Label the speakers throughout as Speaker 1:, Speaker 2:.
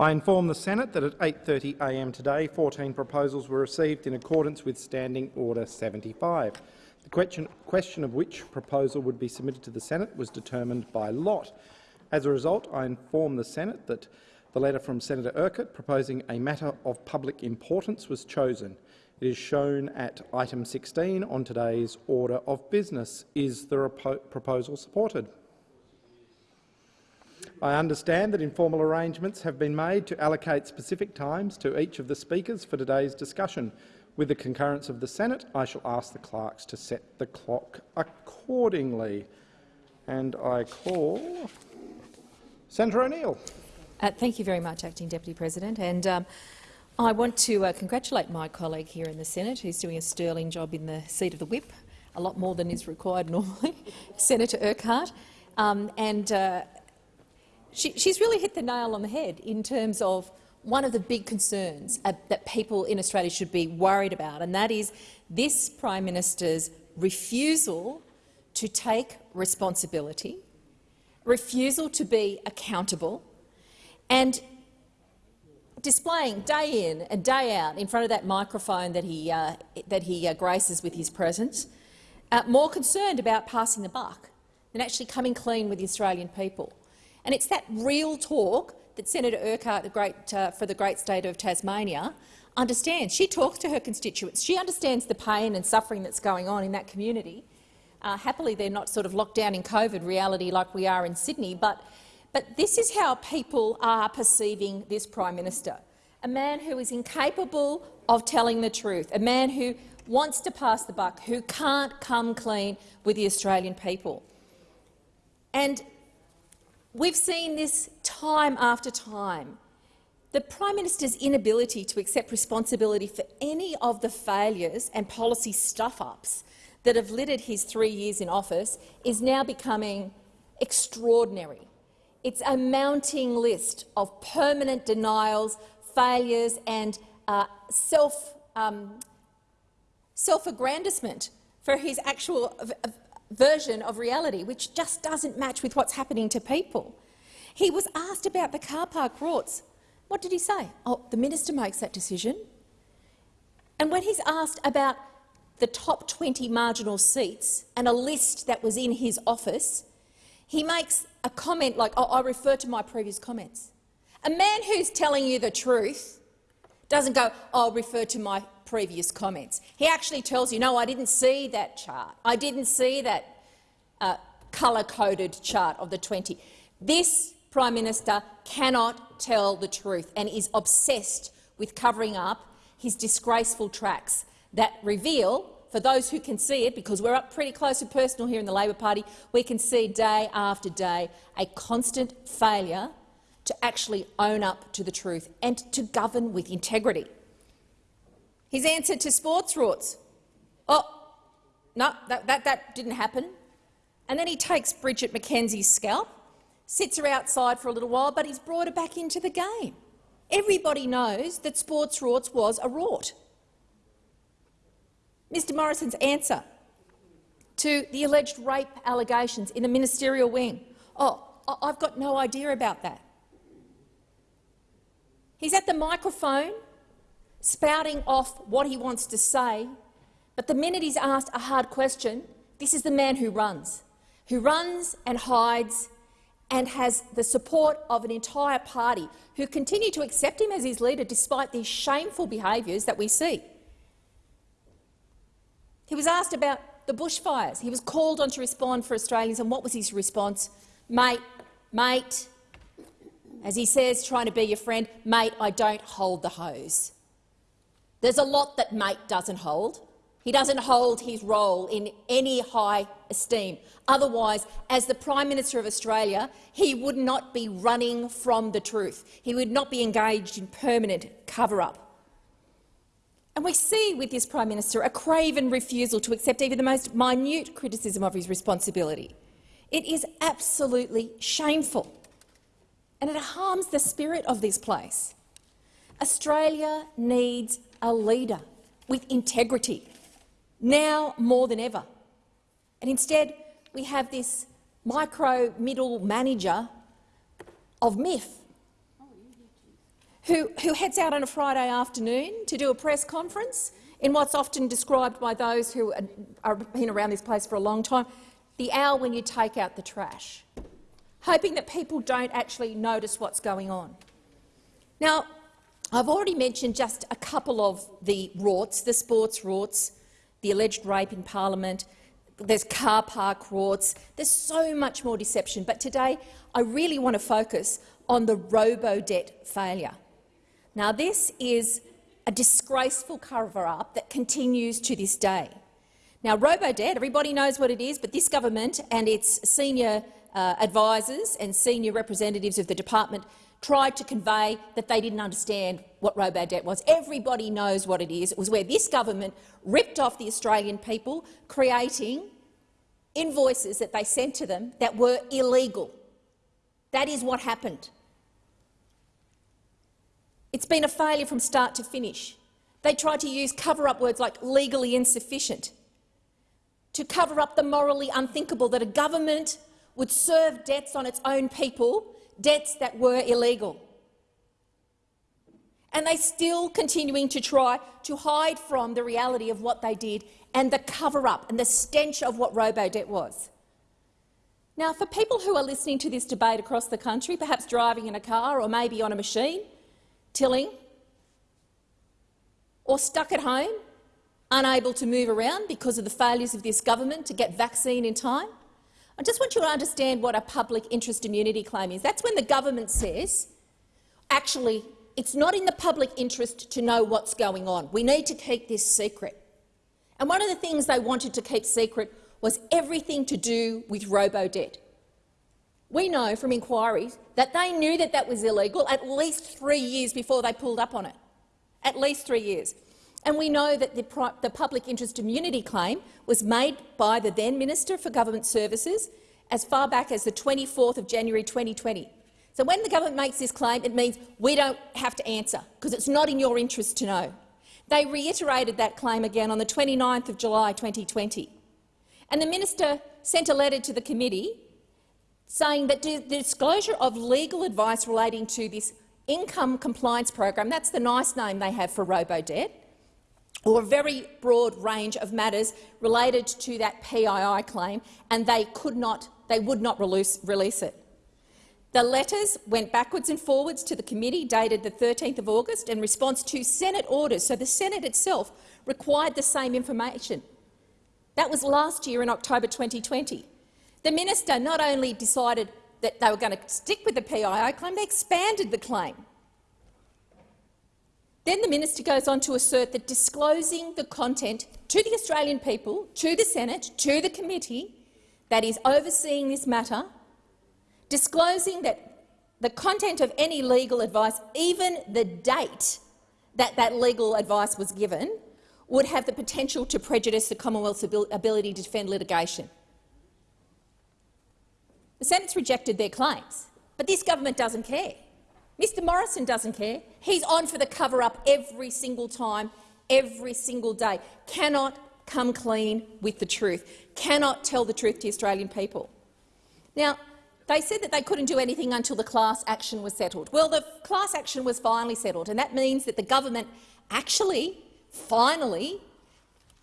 Speaker 1: I
Speaker 2: inform the Senate that at 8.30am today 14 proposals were received in accordance with Standing Order 75. The question, question of which proposal would be submitted to the Senate was determined by lot. As a result, I inform the Senate that the letter from Senator Urquhart proposing a matter of public importance was chosen. It is shown at item 16 on today's order of business. Is the proposal supported? I understand that informal arrangements have been made to allocate specific times to each of the speakers for today's discussion. With the concurrence of the Senate, I shall ask the clerks to set the clock accordingly. And I call Senator O'Neill.
Speaker 3: Uh, thank you very much, Acting Deputy President. And um, I want to uh, congratulate my colleague here in the Senate, who's doing a sterling job in the seat of the whip, a lot more than is required normally, Senator Urquhart. Um, and uh, she, she's really hit the nail on the head in terms of one of the big concerns uh, that people in Australia should be worried about, and that is this Prime Minister's refusal to take responsibility, refusal to be accountable, and displaying day in and day out in front of that microphone that he, uh, that he uh, graces with his presence, uh, more concerned about passing the buck than actually coming clean with the Australian people. And it's that real talk that Senator Urquhart the great, uh, for the great state of Tasmania understands. She talks to her constituents. She understands the pain and suffering that's going on in that community. Uh, happily, they're not sort of locked down in COVID reality like we are in Sydney, but, but this is how people are perceiving this Prime Minister, a man who is incapable of telling the truth, a man who wants to pass the buck, who can't come clean with the Australian people. And We've seen this time after time. The Prime Minister's inability to accept responsibility for any of the failures and policy stuff-ups that have littered his three years in office is now becoming extraordinary. It's a mounting list of permanent denials, failures and uh, self, um, self-aggrandisement for his actual version of reality, which just doesn't match with what's happening to people. He was asked about the car park rorts. What did he say? Oh, the minister makes that decision. And when he's asked about the top 20 marginal seats and a list that was in his office, he makes a comment like, oh, I refer to my previous comments. A man who's telling you the truth doesn't go, I'll refer to my previous comments. He actually tells you, no, I didn't see that chart. I didn't see that uh, colour-coded chart of the 20. This Prime Minister cannot tell the truth and is obsessed with covering up his disgraceful tracks that reveal, for those who can see it, because we're up pretty close and personal here in the Labor Party, we can see day after day a constant failure to actually own up to the truth and to govern with integrity. His answer to sports rorts. Oh, no, that, that, that didn't happen. And then he takes Bridget McKenzie's scalp, sits her outside for a little while, but he's brought her back into the game. Everybody knows that sports rorts was a rort. Mr Morrison's answer to the alleged rape allegations in the ministerial wing. Oh, I've got no idea about that. He's at the microphone spouting off what he wants to say, but the minute he's asked a hard question, this is the man who runs, who runs and hides and has the support of an entire party who continue to accept him as his leader despite these shameful behaviours that we see. He was asked about the bushfires. He was called on to respond for Australians, and what was his response? Mate, mate, as he says, trying to be your friend, mate, I don't hold the hose. There's a lot that mate doesn't hold. He doesn't hold his role in any high esteem. Otherwise, as the Prime Minister of Australia, he would not be running from the truth. He would not be engaged in permanent cover-up. And we see with this Prime Minister a craven refusal to accept even the most minute criticism of his responsibility. It is absolutely shameful, and it harms the spirit of this place. Australia needs a leader with integrity, now more than ever. And instead, we have this micro middle manager of myth who, who heads out on a Friday afternoon to do a press conference in what's often described by those who have been around this place for a long time, the hour when you take out the trash, hoping that people don't actually notice what's going on. Now, I've already mentioned just a couple of the rorts, the sports rorts, the alleged rape in parliament, there's car park rorts, there's so much more deception. But today I really want to focus on the robo-debt failure. Now, this is a disgraceful cover-up that continues to this day. Now, robo-debt, everybody knows what it is, but this government and its senior uh, advisors and senior representatives of the department tried to convey that they didn't understand what robo-debt was. Everybody knows what it is. It was where this government ripped off the Australian people, creating invoices that they sent to them that were illegal. That is what happened. It's been a failure from start to finish. They tried to use cover-up words like legally insufficient to cover up the morally unthinkable that a government would serve debts on its own people, debts that were illegal. And they're still continuing to try to hide from the reality of what they did and the cover-up and the stench of what robo-debt was. Now, for people who are listening to this debate across the country, perhaps driving in a car or maybe on a machine, tilling, or stuck at home, unable to move around because of the failures of this government to get vaccine in time. I just want you to understand what a public interest immunity claim is. That's when the government says, actually, it's not in the public interest to know what's going on. We need to keep this secret. And one of the things they wanted to keep secret was everything to do with robo-debt. We know from inquiries that they knew that that was illegal at least three years before they pulled up on it. At least three years. And we know that the, the public interest immunity claim was made by the then Minister for Government Services as far back as the 24th of January 2020. So when the government makes this claim, it means we don't have to answer, because it's not in your interest to know. They reiterated that claim again on the 29th of July 2020. And the minister sent a letter to the committee saying that the disclosure of legal advice relating to this income compliance program, that's the nice name they have for robo-debt, or a very broad range of matters related to that PII claim, and they could not, they would not release, release it. The letters went backwards and forwards to the committee, dated the 13th of August, in response to Senate orders. So the Senate itself required the same information. That was last year in October 2020. The minister not only decided that they were going to stick with the PII claim, they expanded the claim. Then the minister goes on to assert that disclosing the content to the Australian people, to the Senate, to the committee that is overseeing this matter, disclosing that the content of any legal advice, even the date that that legal advice was given, would have the potential to prejudice the Commonwealth's ability to defend litigation. The Senate's rejected their claims, but this government doesn't care. Mr Morrison doesn't care. He's on for the cover-up every single time, every single day. Cannot come clean with the truth, cannot tell the truth to Australian people. Now, they said that they couldn't do anything until the class action was settled. Well, the class action was finally settled, and that means that the government actually, finally,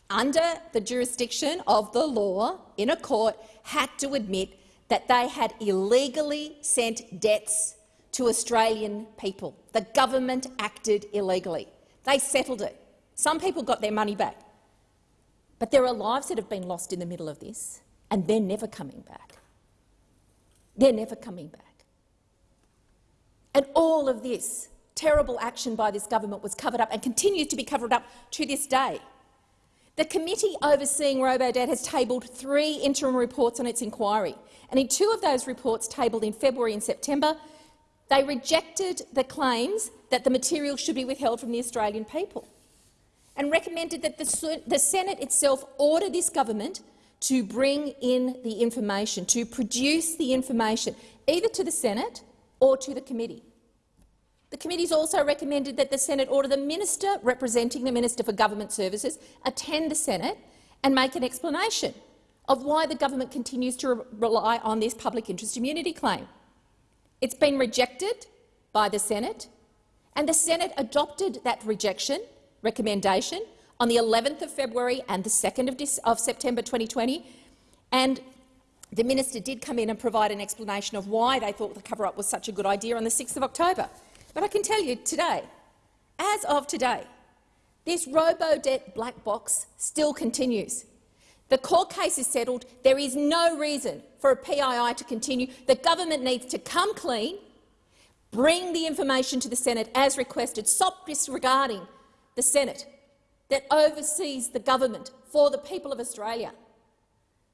Speaker 3: under the jurisdiction of the law in a court, had to admit that they had illegally sent debts to Australian people. The government acted illegally. They settled it. Some people got their money back. But there are lives that have been lost in the middle of this, and they're never coming back. They're never coming back. And all of this terrible action by this government was covered up and continues to be covered up to this day. The committee overseeing Robodebt has tabled three interim reports on its inquiry, and in two of those reports tabled in February and September, they rejected the claims that the material should be withheld from the Australian people and recommended that the, the Senate itself order this government to bring in the information, to produce the information, either to the Senate or to the committee. The committee's also recommended that the Senate order the minister representing the Minister for Government Services attend the Senate and make an explanation of why the government continues to re rely on this public interest immunity claim. It's been rejected by the Senate, and the Senate adopted that rejection recommendation on the 11th of February and the 2nd of, of September 2020, and the minister did come in and provide an explanation of why they thought the cover-up was such a good idea on the 6th of October. But I can tell you today, as of today, this robo-debt black box still continues. The court case is settled. There is no reason for a PII to continue. The government needs to come clean, bring the information to the Senate as requested, stop disregarding the Senate that oversees the government for the people of Australia.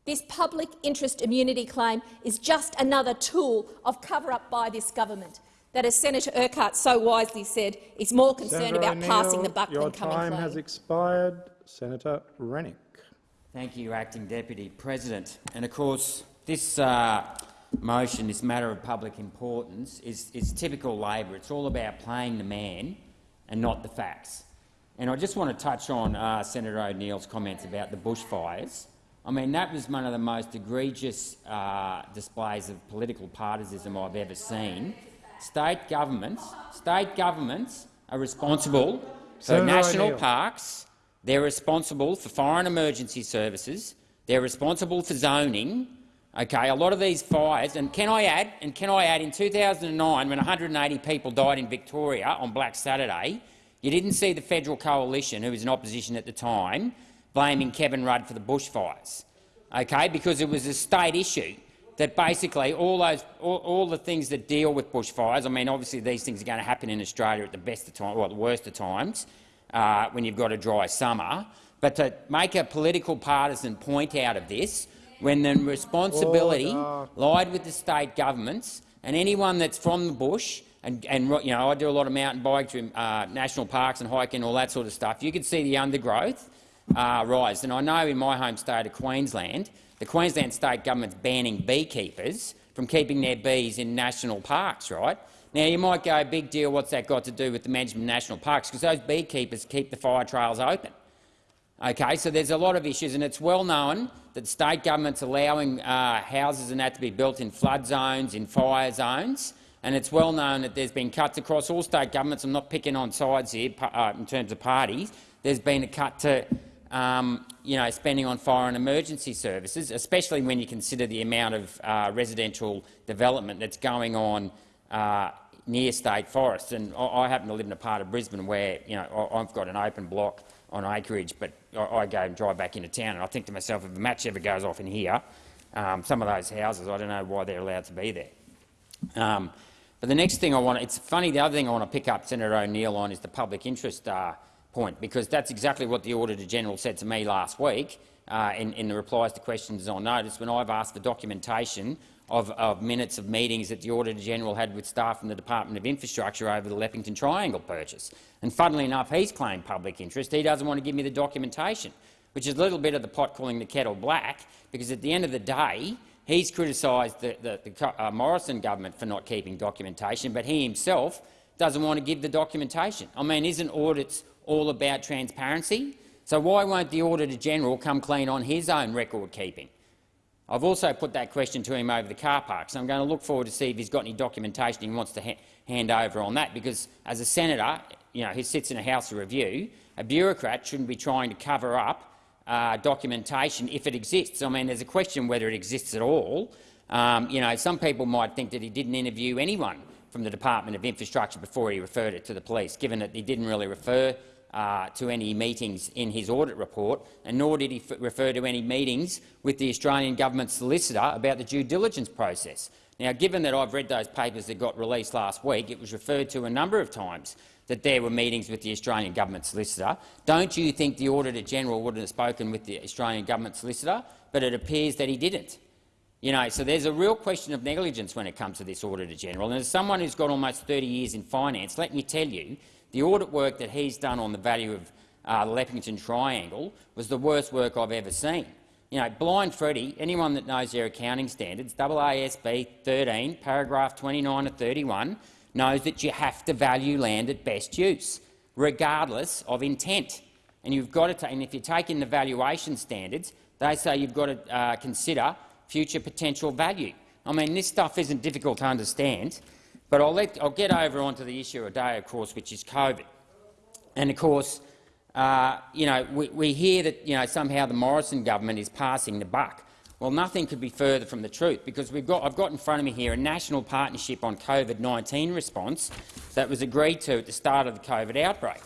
Speaker 3: This public interest immunity claim is just another tool of cover-up by this government that, as Senator Urquhart so wisely said, is more concerned
Speaker 2: Senator
Speaker 3: about passing the buck
Speaker 2: your
Speaker 3: than coming
Speaker 2: time has expired. Senator Rennick.
Speaker 4: Thank you, Acting Deputy President. And of course, this uh, motion, this matter of public importance, is, is typical Labor. It's all about playing the man and not the facts. And I just want to touch on uh, Senator O'Neill's comments about the bushfires. I mean, that was one of the most egregious uh, displays of political partisanship I've ever seen. State governments, state governments are responsible for national parks. They're responsible for foreign emergency services. They're responsible for zoning. Okay, a lot of these fires, and can I add? And can I add? In 2009, when 180 people died in Victoria on Black Saturday, you didn't see the federal coalition, who was in opposition at the time, blaming Kevin Rudd for the bushfires. Okay, because it was a state issue that basically all those all, all the things that deal with bushfires. I mean, obviously these things are going to happen in Australia at the best of times, or the worst of times, uh, when you've got a dry summer. But to make a political partisan point out of this, when the responsibility
Speaker 2: Order.
Speaker 4: lied with the state governments and anyone that's from the bush, and, and you know, I do a lot of mountain biking, uh, national parks and hiking, all that sort of stuff. You could see the undergrowth uh, rise, and I know in my home state of Queensland, the Queensland state government's banning beekeepers from keeping their bees in national parks. Right now, you might go, "Big deal. What's that got to do with the management of national parks?" Because those beekeepers keep the fire trails open. Okay, so there's a lot of issues, and it's well known that state government's allowing uh, houses and that to be built in flood zones, in fire zones, and it's well known that there's been cuts across all state governments. I'm not picking on sides here uh, in terms of parties. There's been a cut to um, you know, spending on fire and emergency services, especially when you consider the amount of uh, residential development that's going on uh, near state forests. And I, I happen to live in a part of Brisbane where you know I, I've got an open block on acreage, but I, I go and drive back into town, and I think to myself, if a match ever goes off in here, um, some of those houses, I don't know why they're allowed to be there. Um, but the next thing I want, it's funny, the other thing I want to pick up Senator O'Neill on is the public interest uh, point, because that's exactly what the Auditor-General said to me last week uh, in, in the replies to questions on notice when I've asked for documentation of, of minutes of meetings that the Auditor-General had with staff from the Department of Infrastructure over the Leppington Triangle purchase. And funnily enough, he's claimed public interest. He doesn't want to give me the documentation, which is a little bit of the pot calling the kettle black, because at the end of the day, he's criticised the, the, the uh, Morrison government for not keeping documentation, but he himself doesn't want to give the documentation. I mean, isn't audits all about transparency? So why won't the Auditor-General come clean on his own record keeping? I've also put that question to him over the car park, so I'm going to look forward to see if he's got any documentation he wants to ha hand over on that, because as a senator, you know, who sits in a House of Review, a bureaucrat shouldn't be trying to cover up uh, documentation if it exists. I mean, there's a question whether it exists at all. Um, you know, some people might think that he didn't interview anyone from the Department of Infrastructure before he referred it to the police, given that he didn't really refer uh, to any meetings in his audit report, and nor did he refer to any meetings with the Australian government solicitor about the due diligence process. Now, given that I've read those papers that got released last week, it was referred to a number of times that there were meetings with the Australian government solicitor. Don't you think the Auditor-General would have spoken with the Australian government solicitor? But it appears that he didn't. You know, so there's a real question of negligence when it comes to this Auditor-General. And as someone who's got almost 30 years in finance, let me tell you, the audit work that he's done on the value of uh, the Leppington Triangle was the worst work I've ever seen. You know, Blind Freddie, anyone that knows their accounting standards, AASB 13, paragraph 29 to 31, knows that you have to value land at best use, regardless of intent. And you've got to, and if you take in the valuation standards, They say you've got to uh, consider future potential value. I mean, this stuff isn't difficult to understand, but I'll, let, I'll get over onto the issue of day, of course, which is COVID. And of course, uh, you know, we, we hear that you know, somehow the Morrison government is passing the buck. Well, nothing could be further from the truth, because we've got, I've got in front of me here a national partnership on COVID-19 response that was agreed to at the start of the COVID outbreak.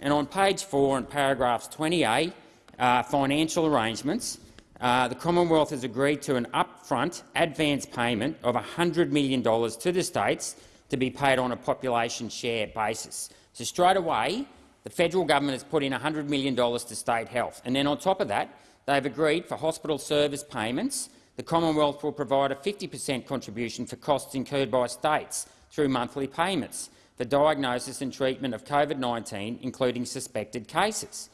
Speaker 4: And on page 4, in paragraphs 20A, uh, financial arrangements, uh, the Commonwealth has agreed to an upfront advance payment of $100 million to the states to be paid on a population share basis. So straight away, the federal government has put in $100 million to state health. And then on top of that, they've agreed for hospital service payments, the Commonwealth will provide a 50 per cent contribution for costs incurred by states through monthly payments for diagnosis and treatment of COVID-19, including suspected cases.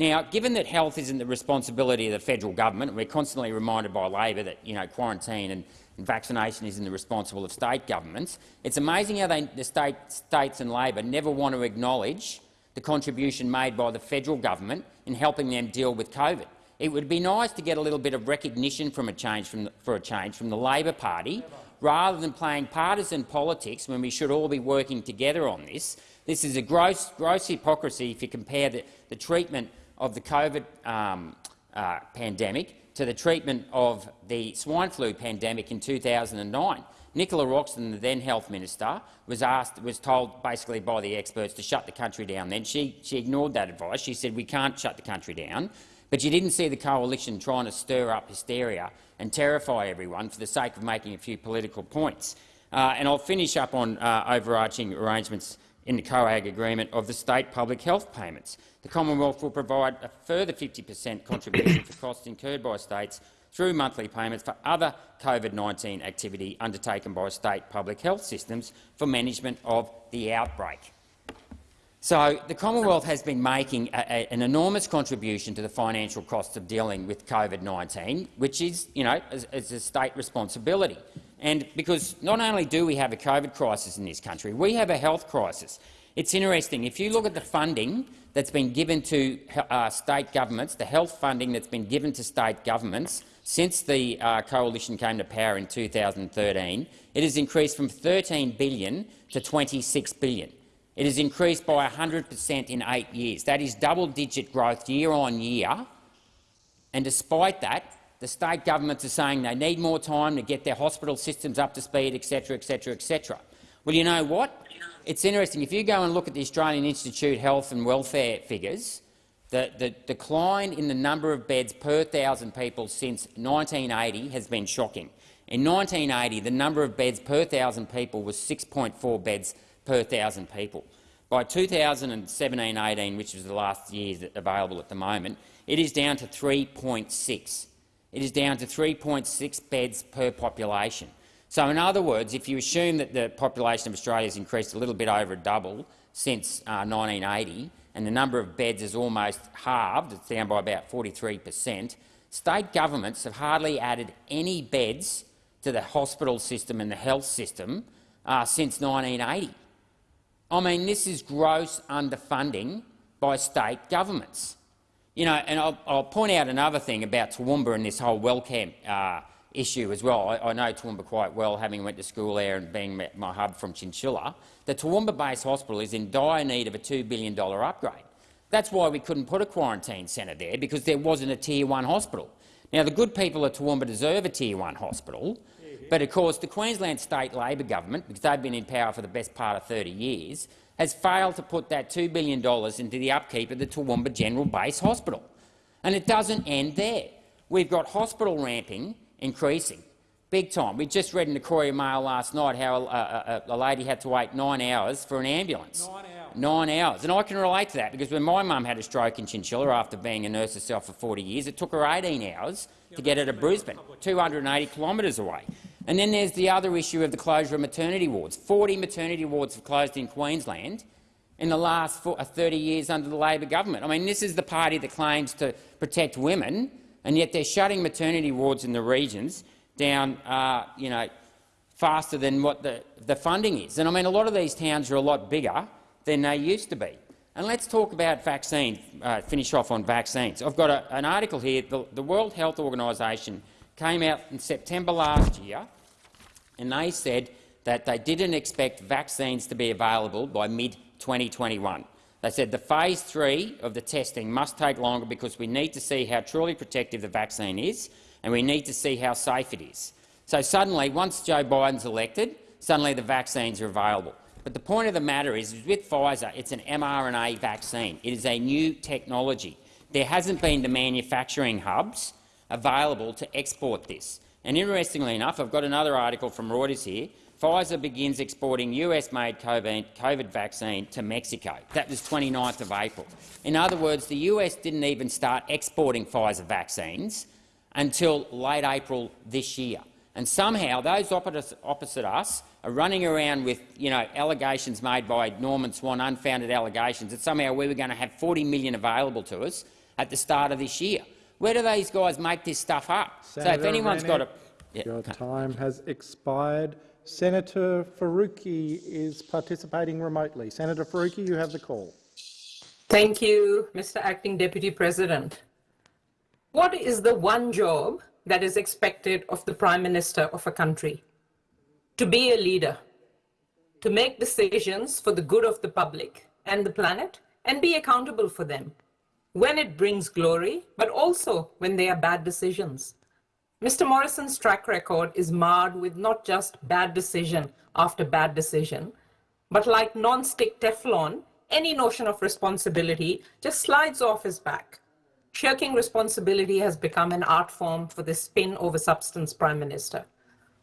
Speaker 4: Now, given that health isn't the responsibility of the federal government, and we're constantly reminded by Labor that you know, quarantine and, and vaccination isn't the responsible of state governments, it's amazing how they, the state, states and Labor never want to acknowledge the contribution made by the federal government in helping them deal with COVID. It would be nice to get a little bit of recognition from a change from the, for a change from the Labor Party, rather than playing partisan politics when we should all be working together on this. This is a gross, gross hypocrisy if you compare the, the treatment of the COVID um, uh, pandemic to the treatment of the swine flu pandemic in 2009. Nicola Roxon, the then health minister, was asked, was told basically by the experts to shut the country down. Then she, she ignored that advice. She said we can't shut the country down. But you didn't see the coalition trying to stir up hysteria and terrify everyone for the sake of making a few political points. Uh, and I'll finish up on uh, overarching arrangements in the COAG agreement of the state public health payments. The Commonwealth will provide a further 50 per cent contribution for costs incurred by states through monthly payments for other COVID-19 activity undertaken by state public health systems for management of the outbreak. So the Commonwealth has been making a, a, an enormous contribution to the financial costs of dealing with COVID-19, which is, you know, as, as a state responsibility. And because not only do we have a COVID crisis in this country, we have a health crisis. It's interesting. If you look at the funding that's been given to uh, state governments, the health funding that's been given to state governments since the uh, coalition came to power in 2013, it has increased from 13 billion to 26 billion. It has increased by 100 per cent in eight years. That is double-digit growth year on year. And despite that, the state governments are saying they need more time to get their hospital systems up to speed, etc., etc., etc. Well, you know what? It's interesting. If you go and look at the Australian Institute Health and Welfare figures, the, the decline in the number of beds per thousand people since 1980 has been shocking. In 1980, the number of beds per thousand people was 6.4 beds per thousand people. By 2017-18, which is the last year available at the moment, it is down to 3.6. It is down to 3.6 beds per population. So, in other words, if you assume that the population of Australia has increased a little bit over a double since uh, 1980, and the number of beds is almost halved, it's down by about 43 per cent, state governments have hardly added any beds to the hospital system and the health system uh, since 1980. I mean, this is gross underfunding by state governments. You know, and I'll, I'll point out another thing about Toowoomba and this whole Wellcamp uh, issue as well. I, I, know Toowoomba quite well, having went to school there and being my hub from Chinchilla. The Toowoomba Base Hospital is in dire need of a $2 billion upgrade. That's why we couldn't put a quarantine centre there, because there wasn't a Tier 1 hospital. Now, the good people of Toowoomba deserve a Tier 1 hospital, but of course the Queensland State Labor government, because they've been in power for the best part of 30 years, has failed to put that $2 billion into the upkeep of the Toowoomba General Base Hospital. And it doesn't end there. We've got hospital ramping increasing, big time. We just read in the Courier Mail last night how a, a, a lady had to wait nine hours for an ambulance. Nine hours. Nine hours. And I can relate to that because when my mum had a stroke in Chinchilla after being a nurse herself for 40 years, it took her 18 hours to get her to Brisbane, 280 kilometres away. And then there's the other issue of the closure of maternity wards. 40 maternity wards have closed in Queensland in the last 30 years under the Labor government. I mean, this is the party that claims to protect women, and yet they're shutting maternity wards in the regions down uh, you know, faster than what the, the funding is. And I mean, a lot of these towns are a lot bigger than they used to be. And let's talk about vaccines, uh, finish off on vaccines. I've got a, an article here. The, the World Health Organisation came out in September last year and they said that they didn't expect vaccines to be available by mid-2021. They said the phase three of the testing must take longer because we need to see how truly protective the vaccine is and we need to see how safe it is. So suddenly, once Joe Biden's elected, suddenly the vaccines are available. But the point of the matter is, with Pfizer, it's an mRNA vaccine. It is a new technology. There hasn't been the manufacturing hubs available to export this. And interestingly enough, I've got another article from Reuters here. Pfizer begins exporting US-made COVID vaccine to Mexico. That was 29th of April. In other words, the US didn't even start exporting Pfizer vaccines until late April this year. And somehow those opposite us are running around with you know, allegations made by Norman Swan, unfounded allegations, that somehow we were going to have 40 million available to us at the start of this year. Where do these guys make this stuff up?
Speaker 2: Senator
Speaker 4: so if anyone's
Speaker 2: Rennick,
Speaker 4: got a... Yeah.
Speaker 2: Your time has expired. Senator Faruqi is participating remotely. Senator Faruqi, you have the call.
Speaker 5: Thank you, Mr. Acting Deputy President. What is the one job that is expected of the Prime Minister of a country? To be a leader, to make decisions for the good of the public and the planet, and be accountable for them when it brings glory, but also when they are bad decisions. Mr. Morrison's track record is marred with not just bad decision after bad decision, but like non-stick Teflon, any notion of responsibility just slides off his back. Shirking responsibility has become an art form for the spin over substance prime minister.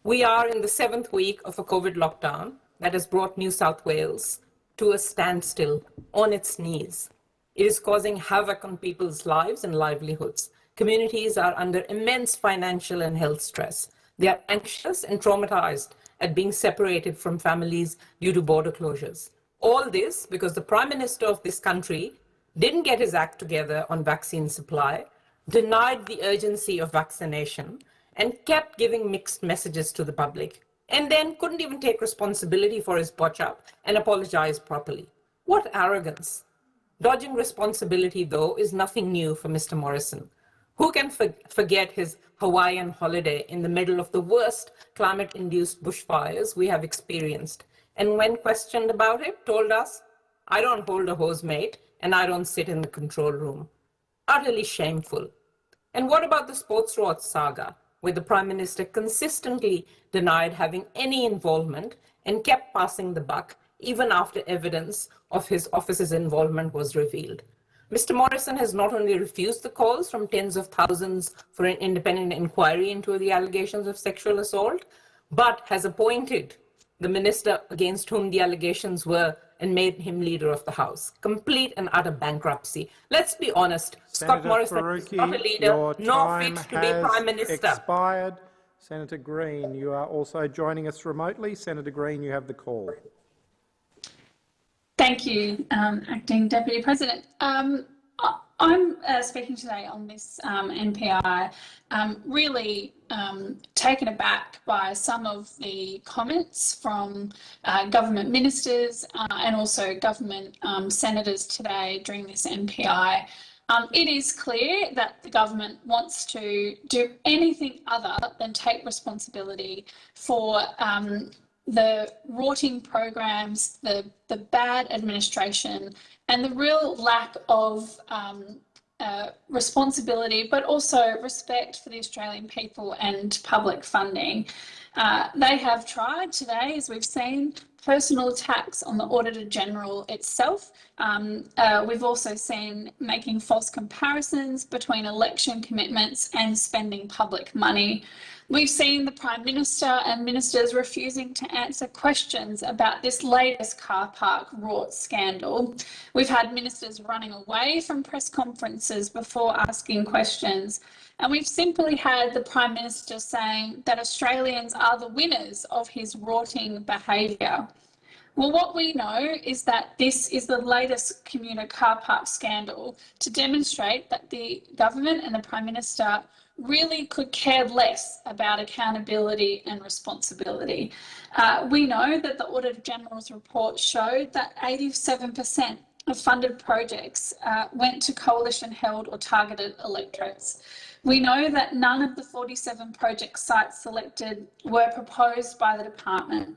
Speaker 5: We are in the seventh week of a COVID lockdown that has brought New South Wales to a standstill on its knees. It is causing havoc on people's lives and livelihoods. Communities are under immense financial and health stress. They are anxious and traumatized at being separated from families due to border closures. All this because the Prime Minister of this country didn't get his act together on vaccine supply, denied the urgency of vaccination, and kept giving mixed messages to the public, and then couldn't even take responsibility for his botch up and apologize properly. What arrogance! Dodging responsibility, though, is nothing new for Mr. Morrison. Who can for forget his Hawaiian holiday in the middle of the worst climate-induced bushfires we have experienced? And when questioned about it, told us, I don't hold a hose mate and I don't sit in the control room. Utterly shameful. And what about the sports rort saga, where the Prime Minister consistently denied having any involvement and kept passing the buck even after evidence of his office's involvement was revealed? Mr. Morrison has not only refused the calls from tens of thousands for an independent inquiry into the allegations of sexual assault, but has appointed the minister against whom the allegations were and made him leader of the House. Complete and utter bankruptcy. Let's be honest,
Speaker 2: Senator
Speaker 5: Scott Morrison
Speaker 2: Faruqi,
Speaker 5: is not a leader, nor fit to be Prime Minister.
Speaker 2: expired. Senator Green, you are also joining us remotely. Senator Green, you have the call.
Speaker 6: Thank you, um, Acting Deputy President. Um, I'm uh, speaking today on this um, MPI, um, really um, taken aback by some of the comments from uh, government ministers uh, and also government um, senators today during this MPI. Um, it is clear that the government wants to do anything other than take responsibility for um, the rorting programs, the, the bad administration, and the real lack of um, uh, responsibility, but also respect for the Australian people and public funding. Uh, they have tried today, as we've seen, personal attacks on the Auditor General itself. Um, uh, we've also seen making false comparisons between election commitments and spending public money. We've seen the Prime Minister and ministers refusing to answer questions about this latest car park rort scandal. We've had ministers running away from press conferences before asking questions. And we've simply had the Prime Minister saying that Australians are the winners of his rorting behaviour. Well, what we know is that this is the latest commuter car park scandal to demonstrate that the government and the Prime Minister really could care less about accountability and responsibility. Uh, we know that the Auditor General's report showed that 87% of funded projects uh, went to coalition held or targeted electorates. We know that none of the 47 project sites selected were proposed by the department.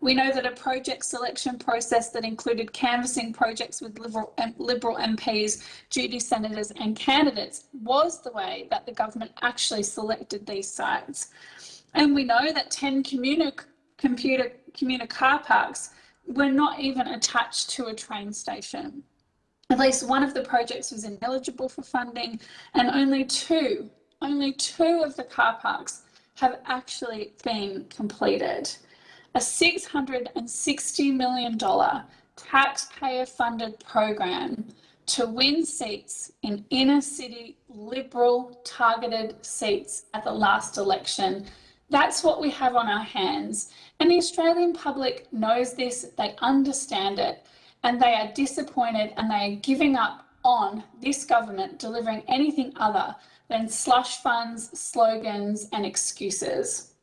Speaker 6: We know that a project selection process that included canvassing projects with Liberal, Liberal MPs, duty senators and candidates was the way that the government actually selected these sites. And we know that 10 commuter, computer, commuter car parks were not even attached to a train station. At least one of the projects was ineligible for funding and only two, only two of the car parks have actually been completed. A $660 million taxpayer funded program to win seats in inner city Liberal targeted seats at the last election that's what we have on our hands. And the Australian public knows this, they understand it, and they are disappointed and they are giving up on this government delivering anything other than slush funds, slogans, and excuses.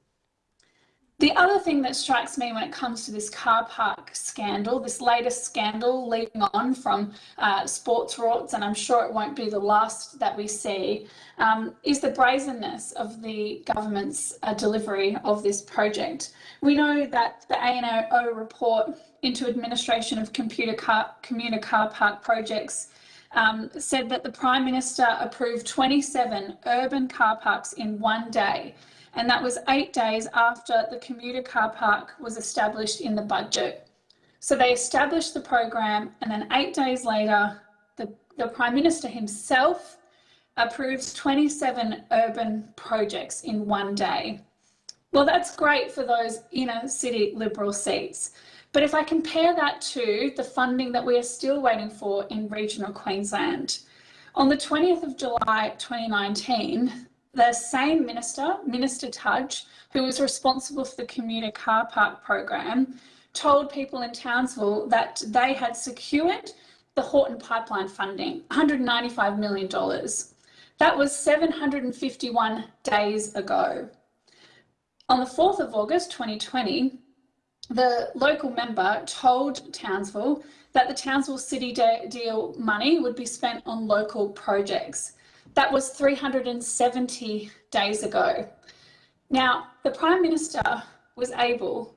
Speaker 6: The other thing that strikes me when it comes to this car park scandal, this latest scandal leading on from uh, sports rorts, and I'm sure it won't be the last that we see, um, is the brazenness of the government's uh, delivery of this project. We know that the ANAO report into administration of computer car, commuter car park projects um, said that the Prime Minister approved 27 urban car parks in one day and that was eight days after the commuter car park was established in the budget. So they established the program, and then eight days later, the, the Prime Minister himself approves 27 urban projects in one day. Well, that's great for those inner city Liberal seats. But if I compare that to the funding that we are still waiting for in regional Queensland, on the 20th of July 2019, the same minister, Minister Tudge, who was responsible for the commuter car park program, told people in Townsville that they had secured the Haughton pipeline funding, $195 million. That was 751 days ago. On the 4th of August 2020, the local member told Townsville that the Townsville City deal money would be spent on local projects. That was 370 days ago. Now, the Prime Minister was able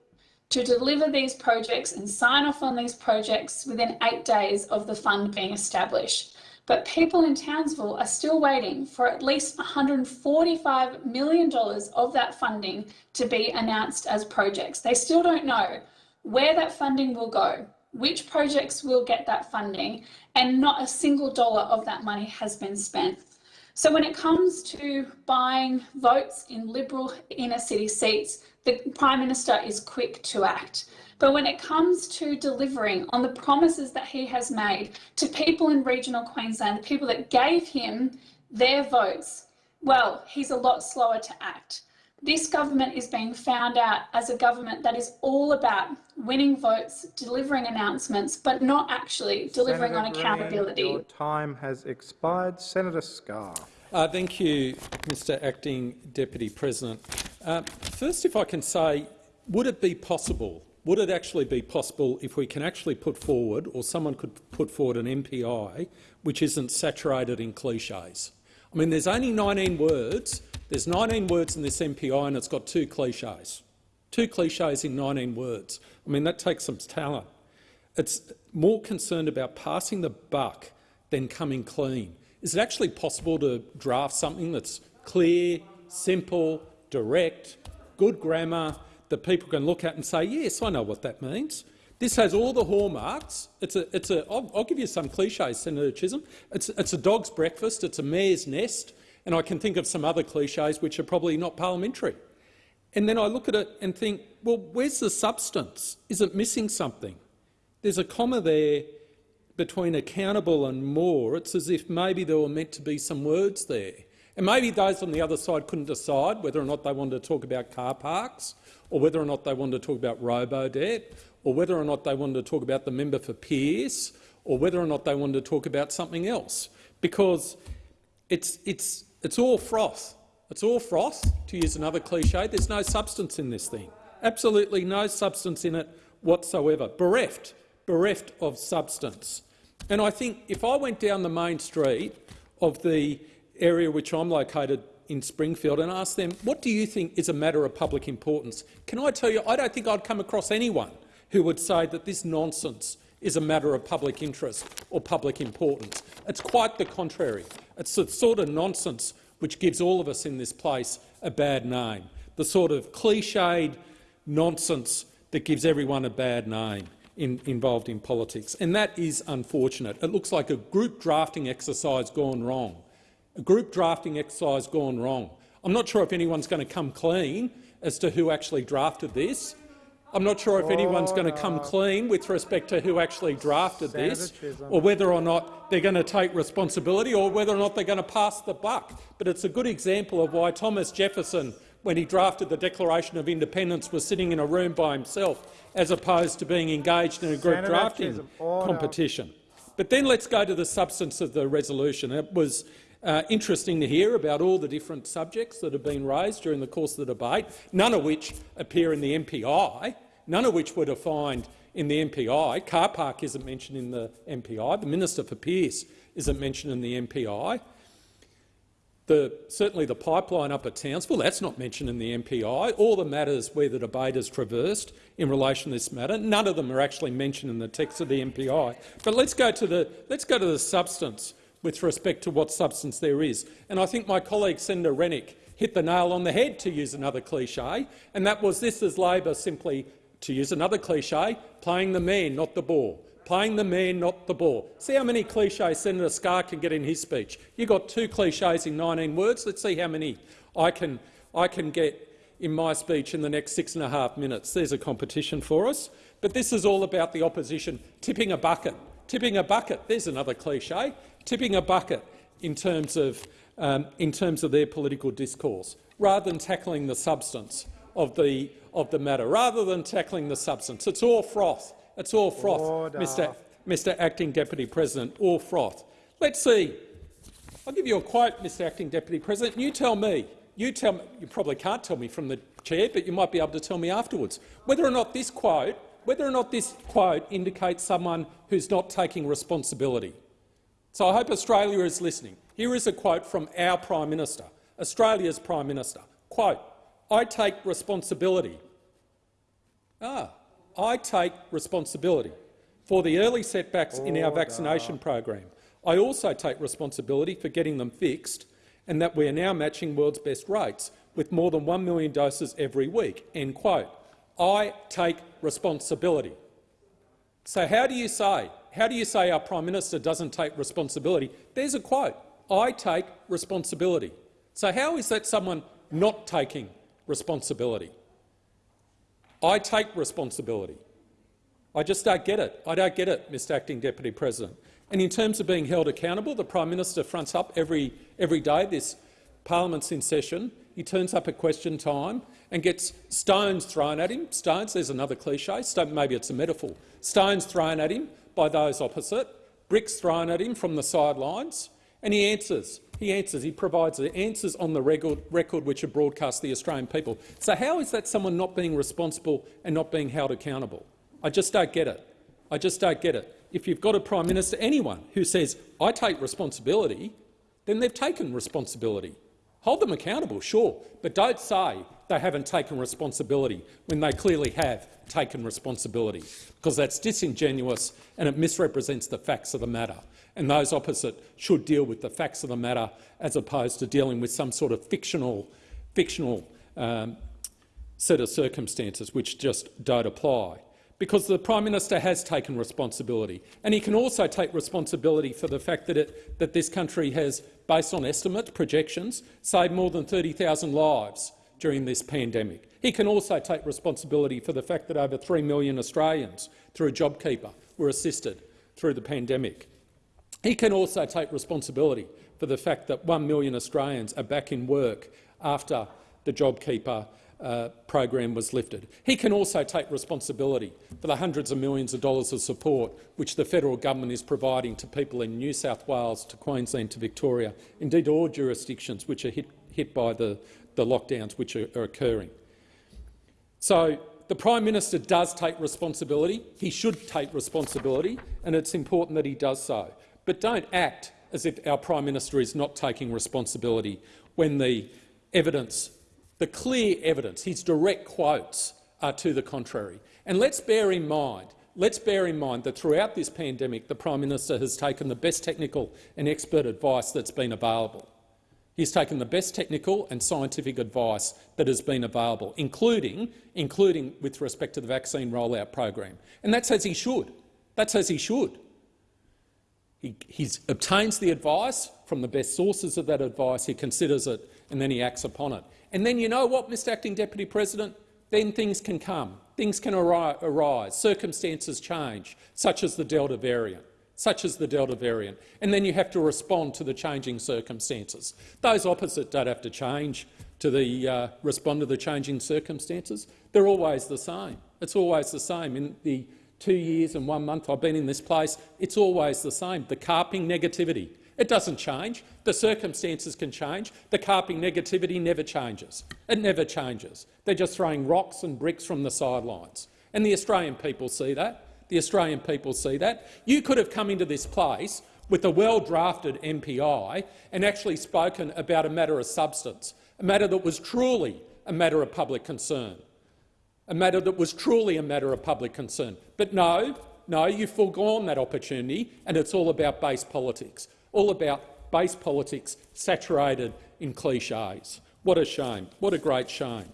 Speaker 6: to deliver these projects and sign off on these projects within eight days of the fund being established. But people in Townsville are still waiting for at least $145 million of that funding to be announced as projects. They still don't know where that funding will go, which projects will get that funding, and not a single dollar of that money has been spent. So when it comes to buying votes in Liberal inner city seats, the Prime Minister is quick to act. But when it comes to delivering on the promises that he has made to people in regional Queensland, the people that gave him their votes, well, he's a lot slower to act. This government is being found out as a government that is all about winning votes, delivering announcements, but not actually delivering
Speaker 2: Senator
Speaker 6: on accountability.
Speaker 2: Green, your time has expired. Senator Scarr.
Speaker 7: Uh, thank you, Mr Acting Deputy President. Uh, first, if I can say, would it be possible, would it actually be possible if we can actually put forward, or someone could put forward an MPI which isn't saturated in cliches? I mean, there's only 19 words there's 19 words in this MPI and it's got two cliches. Two cliches in 19 words. I mean, that takes some talent. It's more concerned about passing the buck than coming clean. Is it actually possible to draft something that's clear, simple, direct, good grammar, that people can look at and say, yes, I know what that means. This has all the hallmarks. It's a, it's a, I'll, I'll give you some cliches, Senator Chisholm. It's, it's a dog's breakfast. It's a mare's nest. And I can think of some other cliches which are probably not parliamentary. And then I look at it and think, well, where's the substance? Is it missing something? There's a comma there between accountable and more. It's as if maybe there were meant to be some words there. And maybe those on the other side couldn't decide whether or not they wanted to talk about car parks or whether or not they wanted to talk about robo-debt or whether or not they wanted to talk about the member for Pearce or whether or not they wanted to talk about something else. Because it's, it's, it's all froth. It's all froth, to use another cliche. There's no substance in this thing. Absolutely no substance in it whatsoever. Bereft, bereft of substance. And I think if I went down the main street of the area which I'm located in Springfield and asked them, what do you think is a matter of public importance? Can I tell you, I don't think I'd come across anyone who would say that this nonsense is a matter of public interest or public importance. It's quite the contrary. It's the sort of nonsense which gives all of us in this place a bad name, the sort of cliched nonsense that gives everyone a bad name in, involved in politics. And that is unfortunate. It looks like a group drafting exercise gone wrong. A group drafting exercise gone wrong. I'm not sure if anyone's going to come clean as to who actually drafted this. I'm not sure if anyone's going to come clean with respect to who actually drafted this, or whether or not they're going to take responsibility, or whether or not they're going to pass the buck. But it's a good example of why Thomas Jefferson, when he drafted the Declaration of Independence, was sitting in a room by himself, as opposed to being engaged in a group
Speaker 2: Senator
Speaker 7: drafting competition. But then let's go to the substance of the resolution. It was uh, interesting to hear about all the different subjects that have been raised during the course of the debate, none of which appear in the MPI, none of which were defined in the MPI. Car park isn't mentioned in the MPI. The Minister for Pearce isn't mentioned in the MPI. The, certainly the pipeline up at Townsville, that's not mentioned in the MPI. All the matters where the debate has traversed in relation to this matter, none of them are actually mentioned in the text of the MPI. But let's go to the, let's go to the substance with respect to what substance there is. And I think my colleague Senator Rennick hit the nail on the head, to use another cliche, and that was this is Labor simply, to use another cliche, playing the man, not the ball. Playing the man, not the ball. See how many cliches Senator Scarr can get in his speech. You got two cliches in 19 words. Let's see how many I can, I can get in my speech in the next six and a half minutes. There's a competition for us. But this is all about the opposition tipping a bucket. Tipping a bucket. There's another cliche tipping a bucket in terms of, um, in terms of their political discourse, rather than tackling the substance of the, of the matter, rather than tackling the substance. It's all froth. It's all froth, Mr. Mr Acting Deputy President, all froth. Let's see. I'll give you a quote, Mr Acting Deputy President. You tell me. You tell me. You probably can't tell me from the chair, but you might be able to tell me afterwards whether or not this quote, whether or not this quote indicates someone who's not taking responsibility. So I hope Australia is listening. Here is a quote from our Prime Minister, Australia's Prime Minister. Quote, I take responsibility. Ah, I take responsibility for the early setbacks in our vaccination program. I also take responsibility for getting them fixed and that we are now matching world's best rates with more than 1 million doses every week. End quote. I take responsibility. So how do you say how do you say our Prime Minister doesn't take responsibility? There's a quote, I take responsibility. So how is that someone not taking responsibility? I take responsibility. I just don't get it. I don't get it, Mr Acting Deputy President. And in terms of being held accountable, the Prime Minister fronts up every, every day this parliament's in session. He turns up at question time and gets stones thrown at him. Stones, there's another cliche, Stone, maybe it's a metaphor. Stones thrown at him by those opposite, bricks thrown at him from the sidelines, and he answers. He answers. He provides the answers on the record, record which are broadcast to the Australian people. So how is that someone not being responsible and not being held accountable? I just don't get it. I just don't get it. If you've got a Prime Minister, anyone who says, I take responsibility, then they've taken responsibility. Hold them accountable, sure, but don't say they haven't taken responsibility when they clearly have taken responsibility, because that's disingenuous and it misrepresents the facts of the matter. And those opposite should deal with the facts of the matter as opposed to dealing with some sort of fictional, fictional um, set of circumstances which just don't apply. Because the Prime Minister has taken responsibility, and he can also take responsibility for the fact that, it, that this country has, based on estimates, projections, saved more than 30,000 lives during this pandemic. He can also take responsibility for the fact that over 3 million Australians, through JobKeeper, were assisted through the pandemic. He can also take responsibility for the fact that 1 million Australians are back in work after the JobKeeper uh, program was lifted. He can also take responsibility for the hundreds of millions of dollars of support which the federal government is providing to people in New South Wales, to Queensland, to Victoria, indeed all jurisdictions which are hit, hit by the, the lockdowns which are, are occurring. So the Prime Minister does take responsibility. He should take responsibility, and it's important that he does so. But don't act as if our Prime Minister is not taking responsibility when the evidence, the clear evidence, his direct quotes are to the contrary. And let's bear in mind, let's bear in mind that throughout this pandemic, the Prime Minister has taken the best technical and expert advice that's been available. He's taken the best technical and scientific advice that has been available, including, including with respect to the vaccine rollout program. And that's as he should. That's as he should. He he's, obtains the advice from the best sources of that advice, he considers it, and then he acts upon it. And then you know what, Mr Acting Deputy President? Then things can come. Things can arise. Circumstances change, such as the Delta variant such as the Delta variant, and then you have to respond to the changing circumstances. Those opposite don't have to change to the, uh, respond to the changing circumstances. They're always the same. It's always the same. In the two years and one month I've been in this place, it's always the same. The carping negativity. It doesn't change. The circumstances can change. The carping negativity never changes. It never changes. They're just throwing rocks and bricks from the sidelines. And the Australian people see that. The Australian people see that. You could have come into this place with a well-drafted MPI and actually spoken about a matter of substance, a matter that was truly a matter of public concern, a matter that was truly a matter of public concern. But no, no, you've foregone that opportunity, and it's all about base politics, all about base politics saturated in cliches. What a shame. What a great shame.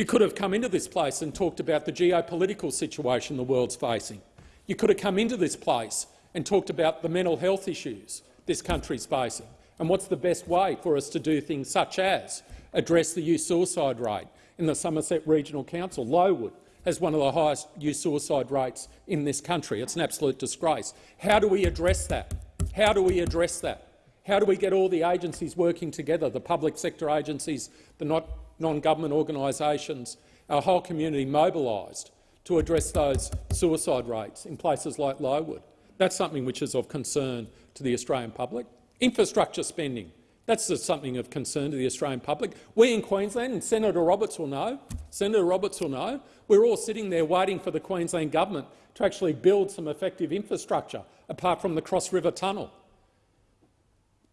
Speaker 7: You could have come into this place and talked about the geopolitical situation the world's facing. You could have come into this place and talked about the mental health issues this country is facing and what's the best way for us to do things such as address the youth suicide rate in the Somerset Regional Council. Lowood has one of the highest youth suicide rates in this country. It's an absolute disgrace. How do we address that? How do we address that? How do we get all the agencies working together, the public sector agencies, the not non-government organisations, our whole community mobilised to address those suicide rates in places like Lowood. That's something which is of concern to the Australian public. Infrastructure spending. That's something of concern to the Australian public. We in Queensland, and Senator Roberts will know, Senator Roberts will know, we're all sitting there waiting for the Queensland government to actually build some effective infrastructure, apart from the Cross River Tunnel.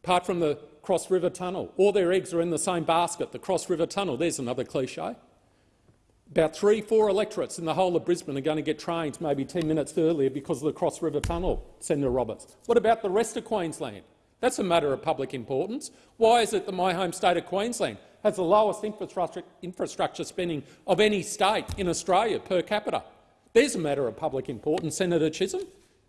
Speaker 7: Apart from the Cross River Tunnel. All their eggs are in the same basket, the Cross River Tunnel. There's another cliche. About three, four electorates in the whole of Brisbane are going to get trains maybe 10 minutes earlier because of the Cross River Tunnel, Senator Roberts. What about the rest of Queensland? That's a matter of public importance. Why is it that my home state of Queensland has the lowest infrastructure, infrastructure spending of any state in Australia per capita? There's a matter of public importance, Senator Chisholm.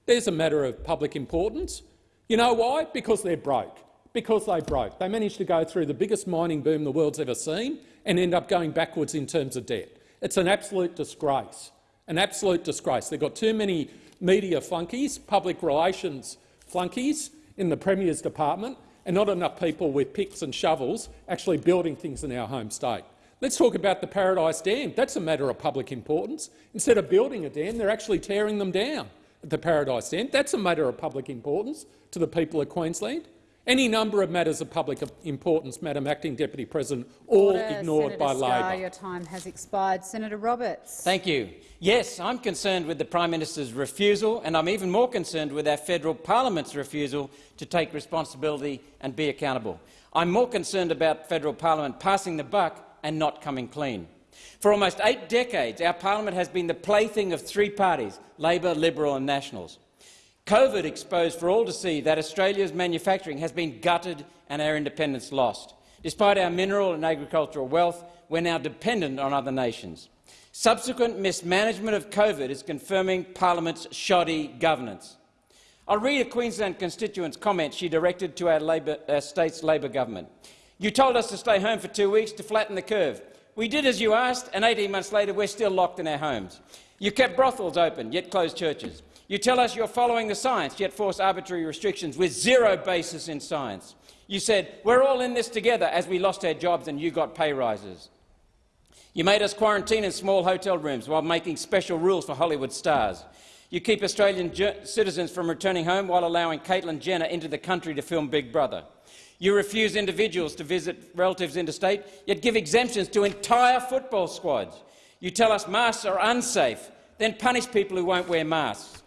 Speaker 7: There's a matter of public importance. You know why? Because they're broke because they broke. They managed to go through the biggest mining boom the world's ever seen and end up going backwards in terms of debt. It's an absolute disgrace, an absolute disgrace. They've got too many media flunkies, public relations flunkies in the Premier's department and not enough people with picks and shovels actually building things in our home state. Let's talk about the Paradise Dam. That's a matter of public importance. Instead of building a dam, they're actually tearing them down at the Paradise Dam. That's a matter of public importance to the people of Queensland. Any number of matters of public importance, Madam Acting Deputy President, all
Speaker 8: Order.
Speaker 7: ignored
Speaker 8: Senator
Speaker 7: by
Speaker 8: Scarr,
Speaker 7: Labor.
Speaker 8: Your time has expired. Senator Roberts.
Speaker 9: Thank you. Yes, I'm concerned with the Prime Minister's refusal, and I'm even more concerned with our federal parliament's refusal to take responsibility and be accountable. I'm more concerned about federal parliament passing the buck and not coming clean. For almost eight decades, our parliament has been the plaything of three parties, Labor, Liberal and Nationals. COVID exposed for all to see that Australia's manufacturing has been gutted and our independence lost. Despite our mineral and agricultural wealth, we're now dependent on other nations. Subsequent mismanagement of COVID is confirming Parliament's shoddy governance. I'll read a Queensland constituent's comment she directed to our, Labor, our state's Labor government. You told us to stay home for two weeks to flatten the curve. We did as you asked, and 18 months later we're still locked in our homes. You kept brothels open, yet closed churches. You tell us you're following the science, yet force arbitrary restrictions with zero basis in science. You said, we're all in this together as we lost our jobs and you got pay rises. You made us quarantine in small hotel rooms while making special rules for Hollywood stars. You keep Australian citizens from returning home while allowing Caitlyn Jenner into the country to film Big Brother. You refuse individuals to visit relatives interstate, yet give exemptions to entire football squads. You tell us masks are unsafe, then punish people who won't wear masks.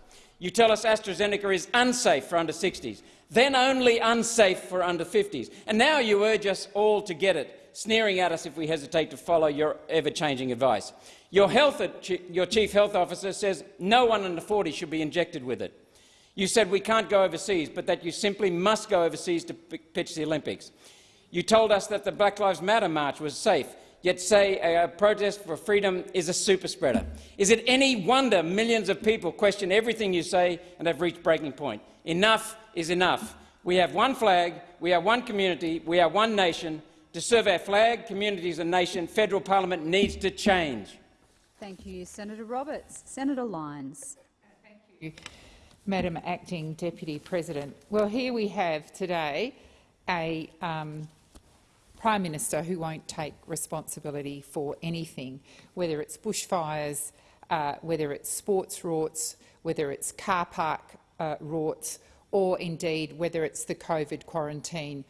Speaker 9: You tell us AstraZeneca is unsafe for under 60s, then only unsafe for under 50s. And now you urge us all to get it, sneering at us if we hesitate to follow your ever-changing advice. Your, health, your chief health officer says no one under 40 should be injected with it. You said we can't go overseas, but that you simply must go overseas to pitch the Olympics. You told us that the Black Lives Matter march was safe, yet say a protest for freedom is a super spreader. Is it any wonder millions of people question everything you say and have reached breaking point? Enough is enough. We have one flag, we are one community, we are one nation. To serve our flag, communities and nation, federal parliament needs to change.
Speaker 8: Thank you, Senator Roberts. Senator Lyons.
Speaker 1: Thank you. Madam Acting Deputy President. Well, here we have today a um, Prime Minister who won't take responsibility for anything, whether it's bushfires, uh, whether it's sports rorts, whether it's car park uh, rorts, or indeed whether it's the COVID quarantine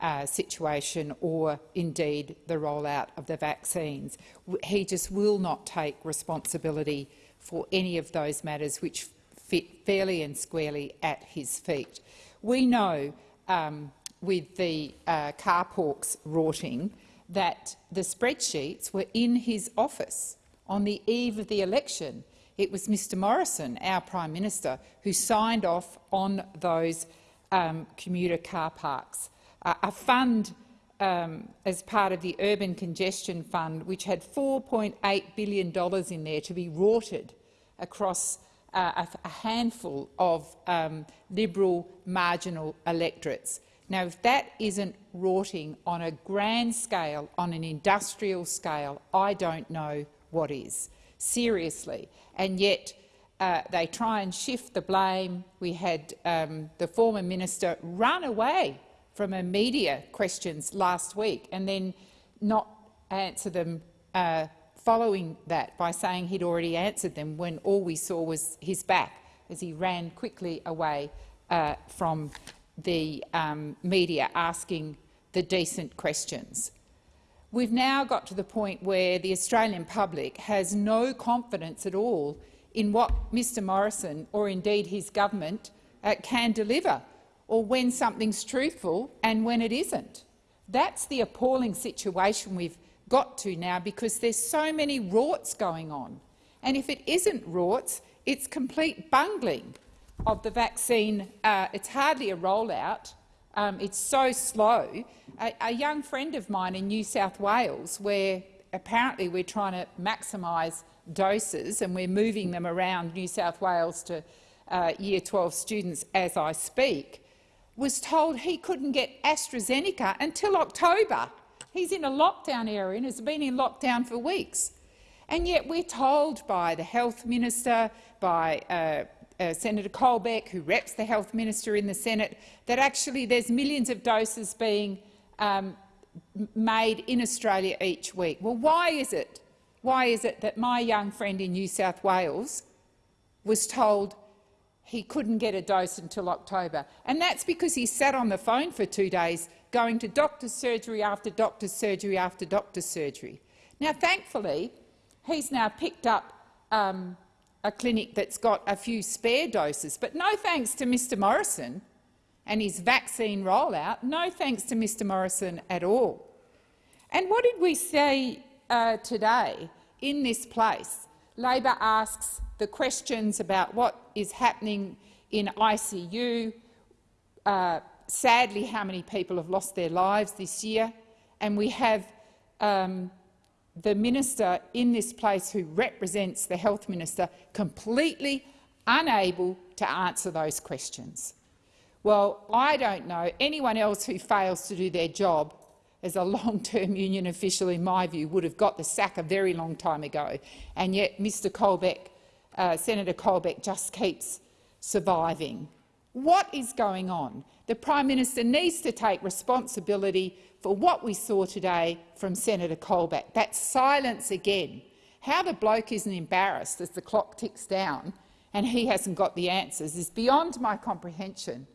Speaker 1: uh, situation or indeed the rollout of the vaccines. He just will not take responsibility for any of those matters which fit fairly and squarely at his feet. We know um, with the uh, car parks rorting that the spreadsheets were in his office on the eve of the election. It was Mr Morrison, our Prime Minister, who signed off on those um, commuter car parks. Uh, a fund um, as part of the Urban Congestion Fund, which had $4.8 billion in there to be rorted across uh, a, handful of um, Liberal marginal electorates. Now, if that isn't rorting on a grand scale, on an industrial scale, I don't know what is, seriously. And yet uh, they try and shift the blame. We had um, the former minister run away from a media questions last week and then not answer them uh, following that by saying he'd already answered them when all we saw was his back as he ran quickly away uh, from the um, media asking the decent questions. We've now got to the point where the Australian public has no confidence at all in what Mr Morrison or indeed his government uh, can deliver, or when something's truthful and when it isn't. That's the appalling situation we've got to now because there's so many rorts going on. And if it isn't rorts, it's complete bungling of the vaccine. Uh, it's hardly a rollout. Um, it's so slow. A, a, young friend of mine in New South Wales, where apparently we're trying to maximise doses and we're moving them around New South Wales to uh, Year 12 students as I speak, was told he couldn't get AstraZeneca until October. He's in a lockdown area and has been in lockdown for weeks. And yet we're told by the health minister, by uh, uh, Senator Colbeck, who reps the health minister in the Senate, that actually there's millions of doses being um, made in Australia each week. Well, why is it? Why is it that my young friend in New South Wales was told he couldn't get a dose until October? And that's because he sat on the phone for two days going to doctor's surgery after doctor's surgery after doctor's surgery. Now, thankfully, he's now picked up um, a clinic that's got a few spare doses, but no thanks to Mr Morrison and his vaccine rollout, no thanks to Mr Morrison at all. And what did we say uh, today in this place? Labor asks the questions about what is happening in ICU, uh, sadly how many people have lost their lives this year, and we have um, the minister in this place who represents the health minister completely unable to answer those questions. Well, I don't know anyone else who fails to do their job as a long-term union official, in my view, would have got the sack a very long time ago. And yet Mr Colbeck, uh, Senator Colbeck just keeps surviving. What is going on? The Prime Minister needs to take responsibility for what we saw today from Senator Colbeck. That silence again. How the bloke isn't embarrassed as the clock ticks down and he hasn't got the answers is beyond my comprehension.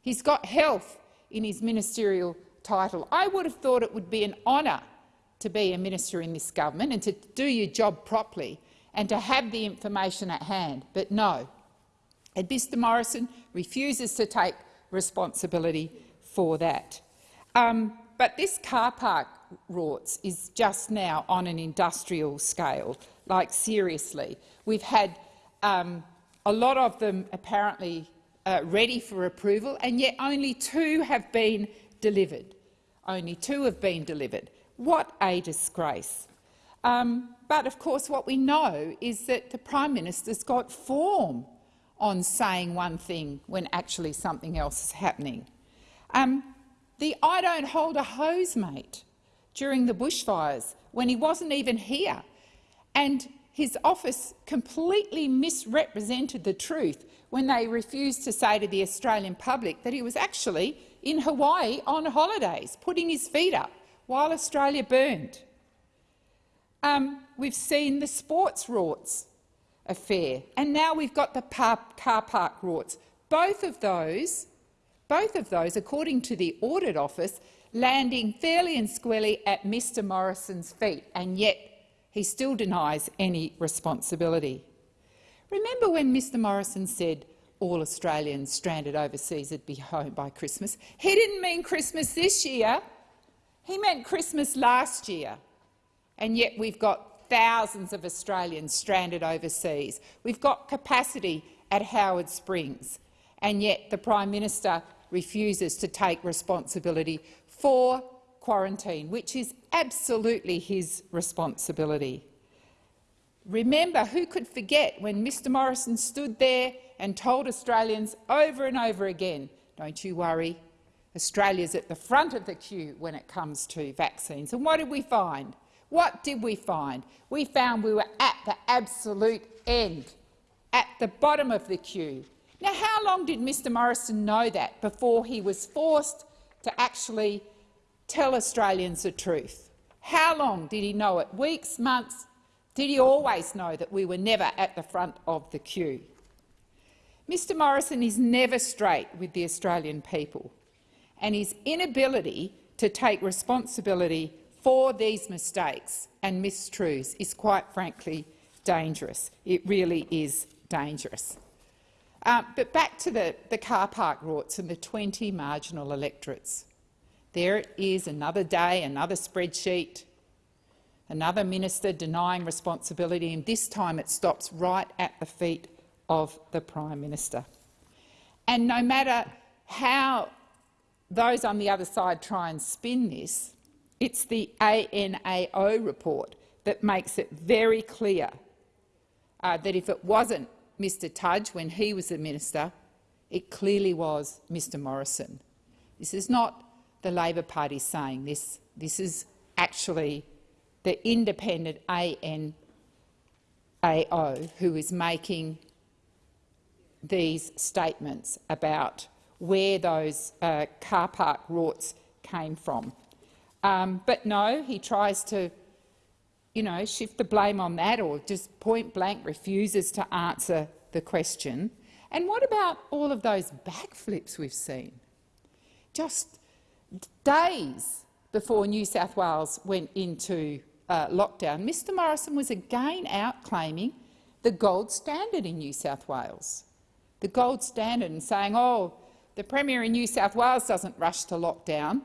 Speaker 1: He's got health in his ministerial title. I would have thought it would be an honour to be a minister in this government and to do your job properly and to have the information at hand. But no, and Mr Morrison refuses to take responsibility for that. Um, but this car park rorts is just now on an industrial scale, like seriously. We've had um, a lot of them apparently uh, ready for approval, and yet only two have been delivered. Only two have been delivered. What a disgrace. Um, but of course what we know is that the Prime Minister's got form on saying one thing when actually something else is happening. Um, the I don't hold a hose mate during the bushfires when he wasn't even here, and his office completely misrepresented the truth when they refused to say to the Australian public that he was actually in Hawaii on holidays, putting his feet up while Australia burned. Um, we've seen the sports rorts affair, and now we've got the car, park rorts. Both of those, both of those, according to the audit office, landing fairly and squarely at Mr Morrison's feet, and yet he still denies any responsibility. Remember when Mr Morrison said all Australians stranded overseas would be home by Christmas? He didn't mean Christmas this year. He meant Christmas last year. And yet we've got thousands of Australians stranded overseas. We've got capacity at Howard Springs. And yet the Prime Minister refuses to take responsibility for quarantine, which is absolutely his responsibility. Remember, who could forget when Mr Morrison stood there and told Australians over and over again, don't you worry, Australia's at the front of the queue when it comes to vaccines. And what did we find? What did we find? We found we were at the absolute end, at the bottom of the queue. Now, how long did Mr Morrison know that before he was forced to actually tell Australians the truth? How long did he know it? Weeks, months? Did he always know that we were never at the front of the queue? Mr Morrison is never straight with the Australian people and his inability to take responsibility for these mistakes and mistruths is quite frankly dangerous. It really is dangerous. Uh, but back to the, the car park rorts and the 20 marginal electorates. There it is, another day, another spreadsheet, another minister denying responsibility, and this time it stops right at the feet of the Prime Minister. And no matter how those on the other side try and spin this, it's the ANAO report that makes it very clear uh, that if it wasn't Mr Tudge when he was the minister, it clearly was Mr Morrison. This is not the Labor Party saying this. This is actually the independent ANAO who is making these statements about where those uh, car park rorts came from. Um, but no, he tries to you know, shift the blame on that or just point-blank refuses to answer the question. And what about all of those backflips we've seen? Just days before New South Wales went into uh, lockdown, Mr Morrison was again out claiming the gold standard in New South Wales. The gold standard and saying, oh, the Premier in New South Wales doesn't rush to lockdown.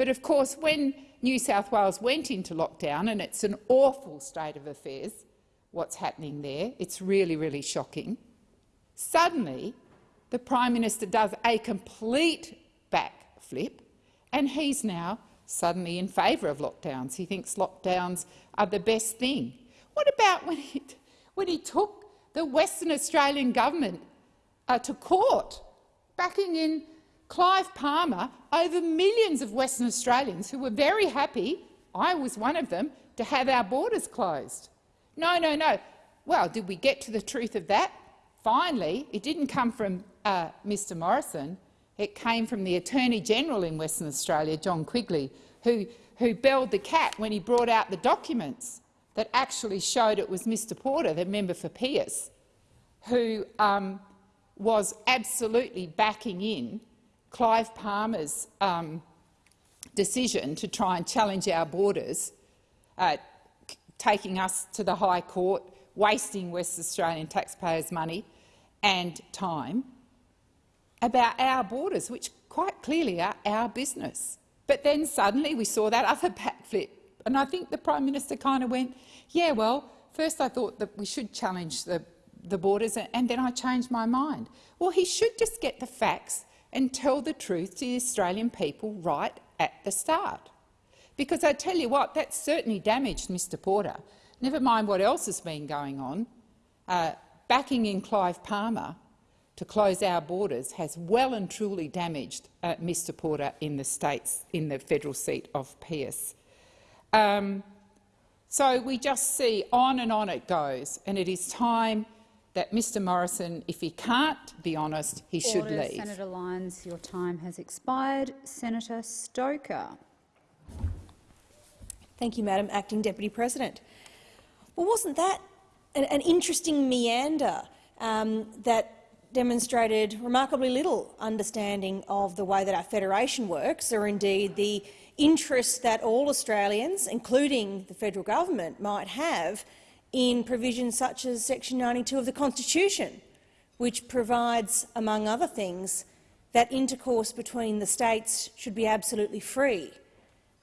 Speaker 1: But of course, when New South Wales went into lockdown, and it's an awful state of affairs, what's happening there, it's really, really shocking, suddenly the Prime Minister does a complete backflip and he's now suddenly in favour of lockdowns. He thinks lockdowns are the best thing. What about when he, when he took the Western Australian government uh, to court backing in Clive Palmer over millions of Western Australians who were very happy, I was one of them, to have our borders closed. No, no, no. Well, did we get to the truth of that? Finally, it didn't come from uh, Mr Morrison. It came from the Attorney-General in Western Australia, John Quigley, who, who belled the cat when he brought out the documents that actually showed it was Mr Porter, the member for Pearce, who um, was absolutely backing in Clive Palmer's um, decision to try and challenge our borders uh, taking us to the High Court, wasting West Australian taxpayers' money and time, about our borders, which quite clearly are our business. But then suddenly we saw that other backflip, and I think the Prime Minister kind of went, yeah, well, first I thought that we should challenge the, the borders, and then I changed my mind. Well, he should just get the facts and tell the truth to the Australian people right at the start. Because I tell you what, that certainly damaged Mr Porter. Never mind what else has been going on. Uh, backing in Clive Palmer to close our borders has well and truly damaged uh, Mr Porter in the states, in the federal seat of Pearce. Um, so we just see on and on it goes, and it is time that Mr Morrison, if he can't be honest, he should leave.
Speaker 8: Senator Lyons, your time has expired. Senator Stoker.
Speaker 10: Thank you, Madam Acting Deputy President. Well, wasn't that an, an interesting meander um, that demonstrated remarkably little understanding of the way that our federation works, or indeed the interest that all Australians, including the federal government, might have in provisions such as section 92 of the Constitution, which provides, among other things, that intercourse between the states should be absolutely free.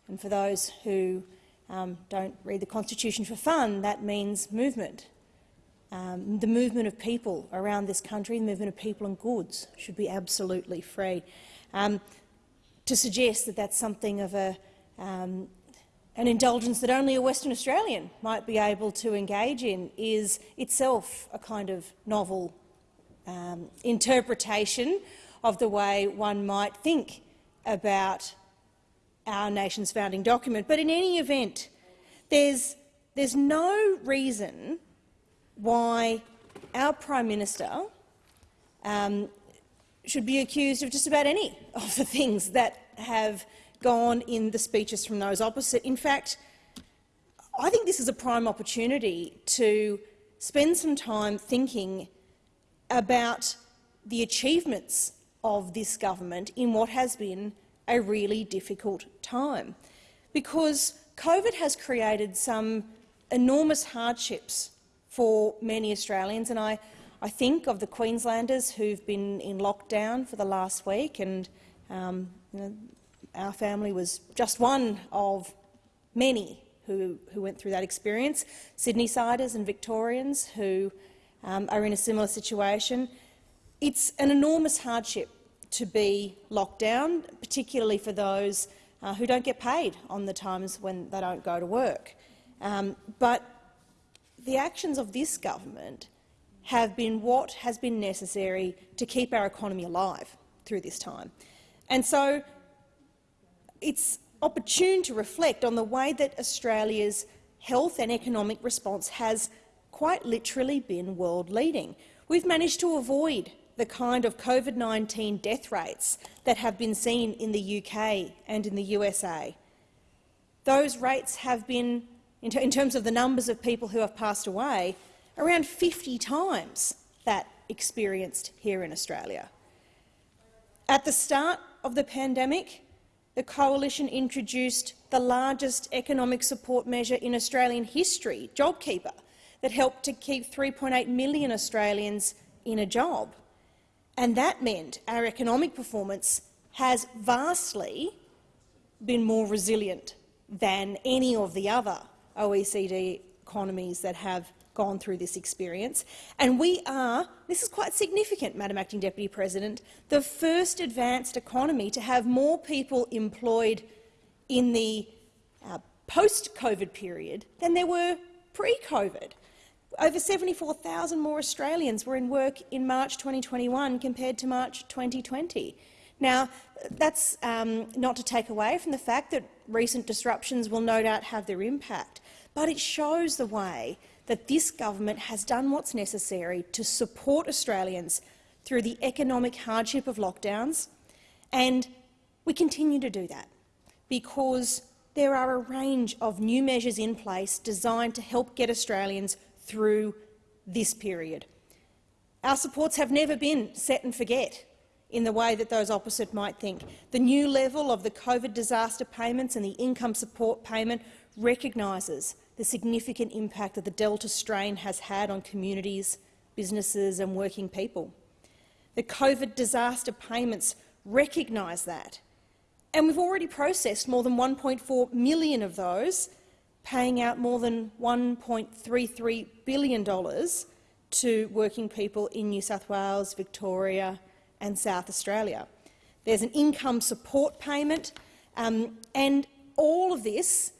Speaker 10: And for those who um, don't read the Constitution for fun, that means movement. Um, the movement of people around this country, the movement of people and goods, should be absolutely free. Um, to suggest that that's something of a, um, an indulgence that only a Western Australian might be able to engage in is itself a kind of novel um, interpretation of the way one might think about our nation's founding document. But in any event, there's, there's no reason why our Prime Minister um, should be accused of just about any of the things that have gone in the speeches from those opposite. In fact, I think this is a prime opportunity to spend some time thinking about the achievements of this government in what has been a really difficult time. Because COVID has created some enormous hardships for many Australians, and I, I think of the Queenslanders who've been in lockdown for the last week, and um, you know, our family was just one of many who, who went through that experience. Sydney-siders and Victorians who um, are in a similar situation. It's an enormous hardship to be locked down, particularly for those uh, who don't get paid on the times when they don't go to work. Um, but the actions of this government have been what has been necessary to keep our economy alive through this time. And so it's opportune to reflect on the way that Australia's health and economic response has quite literally been world-leading. We've managed to avoid the kind of COVID-19 death rates that have been seen in the UK and in the USA. Those rates have been in, terms of the numbers of people who have passed away, around 50 times that experienced here in Australia. At the start of the pandemic, the Coalition introduced the largest economic support measure in Australian history, JobKeeper, that helped to keep 3.8 million Australians in a job. And that meant our economic performance has vastly been more resilient than any of the other OECD economies that have gone through this experience. And we are, this is quite significant, Madam Acting Deputy President, the first advanced economy to have more people employed in the uh, post-COVID period than there were pre-COVID. Over 74,000 more Australians were in work in March 2021 compared to March 2020. Now, that's um, not to take away from the fact that recent disruptions will no doubt have their impact but it shows the way that this government has done what's necessary to support Australians through the economic hardship of lockdowns, and we continue to do that because there are a range of new measures in place designed to help get Australians through this period. Our supports have never been set and forget. in the way that those opposite might think. The new level of the COVID disaster payments and the income support payment recognises the significant impact that the Delta strain has had on communities, businesses and working people. The COVID disaster payments recognise that, and we've already processed more than 1.4 million of those, paying out more than $1.33 billion to working people in New South Wales, Victoria and South Australia. There's an income support payment, um, and all of this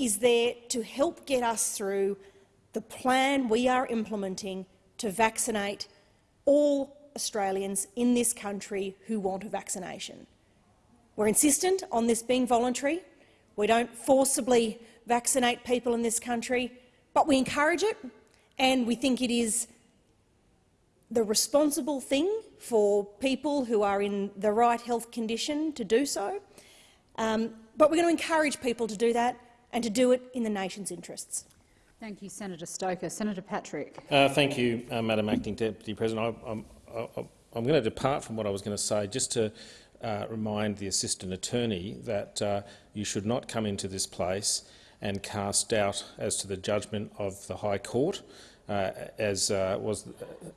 Speaker 10: is there to help get us through the plan we are implementing to vaccinate all Australians in this country who want a vaccination. We're insistent on this being voluntary. We don't forcibly vaccinate people in this country, but we encourage it and we think it is the responsible thing for people who are in the right health condition to do so. Um, but we're going to encourage people to do that and to do it in the nation's interests.
Speaker 8: Thank you, Senator Stoker. Senator Patrick.
Speaker 11: Uh, thank you, uh, Madam Acting Deputy President. I, I'm, I, I'm going to depart from what I was going to say just to uh, remind the Assistant Attorney that uh, you should not come into this place and cast doubt as to the judgment of the High Court. Uh, as uh, was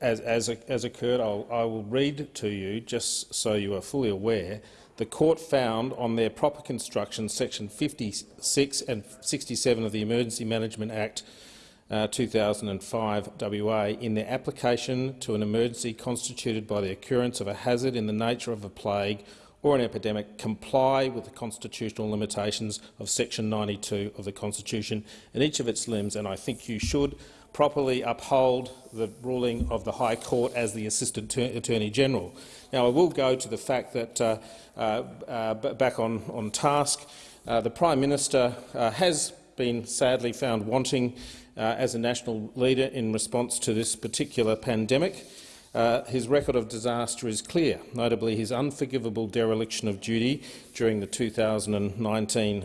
Speaker 11: as, as, as occurred, I'll, I will read to you just so you are fully aware the court found on their proper construction section 56 and 67 of the Emergency Management Act uh, 2005 WA in their application to an emergency constituted by the occurrence of a hazard in the nature of a plague or an epidemic comply with the constitutional limitations of section 92 of the Constitution in each of its limbs, and I think you should properly uphold the ruling of the High Court as the Assistant Attorney General. Now, I will go to the fact that, uh, uh, uh, back on, on task, uh, the Prime Minister uh, has been sadly found wanting uh, as a national leader in response to this particular pandemic. his record of disaster is clear, notably his unforgivable dereliction of duty during the 2019-20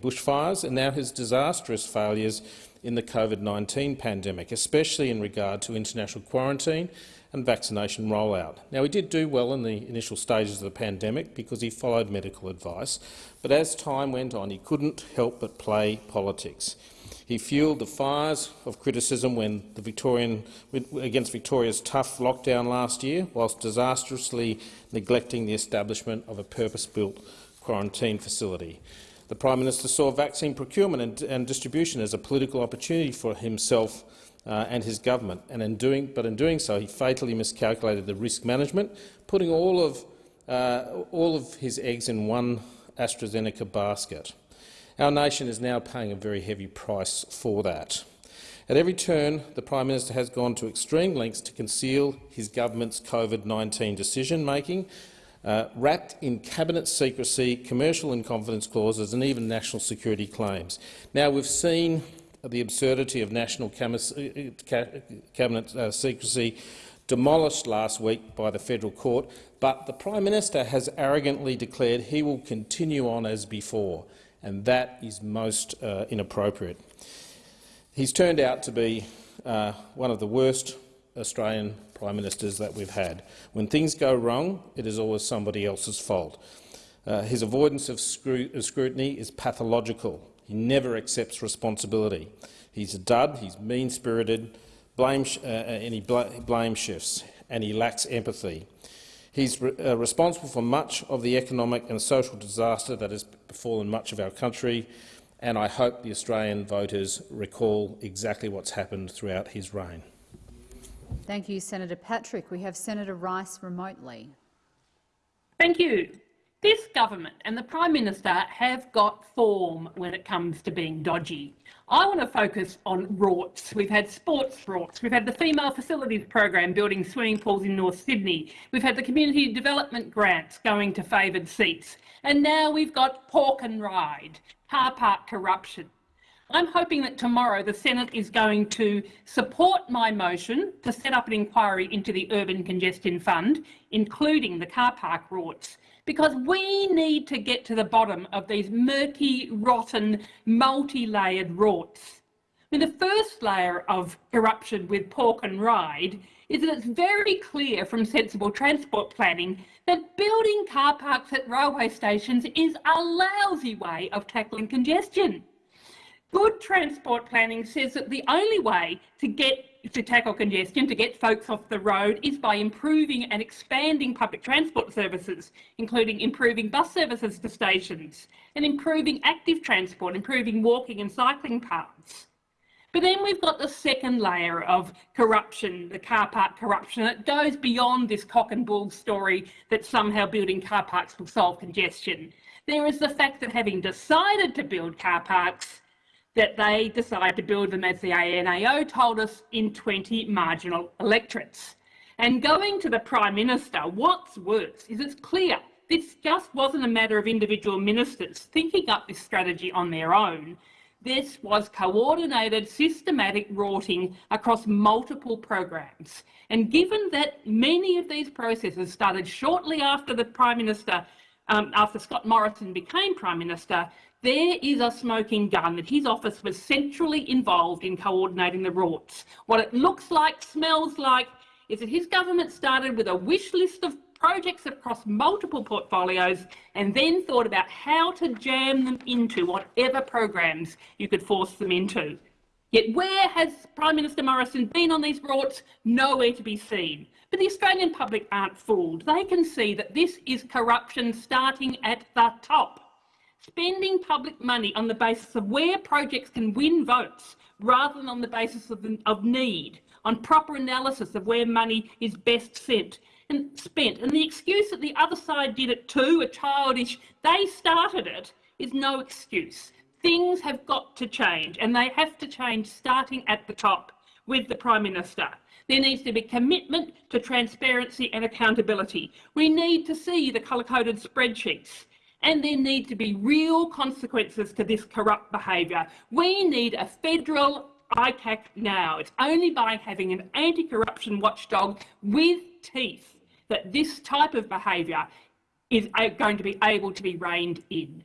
Speaker 11: bushfires and now his disastrous failures in the COVID-19 pandemic, especially in regard to international quarantine and vaccination rollout. Now, he did do well in the initial stages of the pandemic because he followed medical advice, but as time went on, he couldn't help but play politics. He fuelled the fires of criticism when the Victorian, against Victoria's tough lockdown last year, whilst disastrously neglecting the establishment of a purpose-built quarantine facility. The Prime Minister saw vaccine procurement and, and distribution as a political opportunity for himself uh, and his government, and in doing, but in doing so he fatally miscalculated the risk management, putting all of, uh, all of his eggs in one AstraZeneca basket. Our nation is now paying a very heavy price for that. At every turn, the Prime Minister has gone to extreme lengths to conceal his government's COVID-19 decision-making uh, wrapped in cabinet secrecy, commercial and confidence clauses and even national security claims. Now, we've seen the absurdity of national uh, cabinet uh, secrecy demolished last week by the federal court, but the Prime Minister has arrogantly declared he will continue on as before, and that is most uh, inappropriate. He's turned out to be uh, one of the worst Australian prime ministers that we've had. When things go wrong, it is always somebody else's fault. Uh, his avoidance of, of scrutiny is pathological. He never accepts responsibility. He's a dud, he's mean-spirited, blame uh, uh, and he bl blame shifts, and he lacks empathy. He's re uh, responsible for much of the economic and social disaster that has befallen much of our country, and I hope the Australian voters recall exactly what's happened throughout his reign.
Speaker 8: Thank you, Senator Patrick. We have Senator Rice remotely.
Speaker 5: Thank you. This government and the Prime Minister have got form when it comes to being dodgy. I want to focus on rorts. We've had sports rorts. We've had the Female Facilities Program building swimming pools in North Sydney. We've had the community development grants going to favoured seats. And now we've got pork and ride, car park corruption. I'm hoping that tomorrow the Senate is going to support my motion to set up an inquiry into the Urban Congestion Fund, including the car park rorts, because we need to get to the bottom of these murky, rotten, multi-layered rorts.
Speaker 12: I mean, the first layer of corruption with pork and ride is that it's very clear from sensible transport planning that building car parks at railway stations is a lousy way of tackling congestion. Good transport planning says that the only way to get to tackle congestion, to get folks off the road, is by improving and expanding public transport services, including improving bus services to stations and improving active transport, improving walking and cycling paths. But then we've got the second layer of corruption, the car park corruption, that goes beyond this cock and bull story that somehow building car parks will solve congestion. There is the fact that having decided to build car parks, that they decide to build them, as the ANAO told us, in 20 marginal electorates. And going to the Prime Minister, what's worse is it's clear this just wasn't a matter of individual ministers thinking up this strategy on their own. This was coordinated, systematic rorting across multiple programs. And given that many of these processes started shortly after the Prime Minister, um, after Scott Morrison became Prime Minister, there is a smoking gun that his office was centrally involved in coordinating the rorts. What it looks like, smells like, is that his government started with a wish list of projects across multiple portfolios and then thought about how to jam them into whatever programs you could force them into. Yet where has Prime Minister Morrison been on these rorts? Nowhere to be seen. But the Australian public aren't fooled. They can see that this is corruption starting at the top. Spending public money on the basis of where projects can win votes rather than on the basis of, of need, on proper analysis of where money is best sent and spent. And the excuse that the other side did it too, a childish, they started it, is no excuse. Things have got to change, and they have to change starting at the top with the Prime Minister. There needs to be commitment to transparency and accountability. We need to see the colour-coded spreadsheets and there need to be real consequences to this corrupt behaviour. We need a federal ICAC now. It's only by having an anti-corruption watchdog with teeth that this type of behaviour is going to be able to be reined in.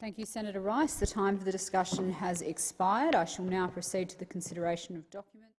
Speaker 8: Thank you, Senator Rice. The time for the discussion has expired. I shall now proceed to the consideration of documents.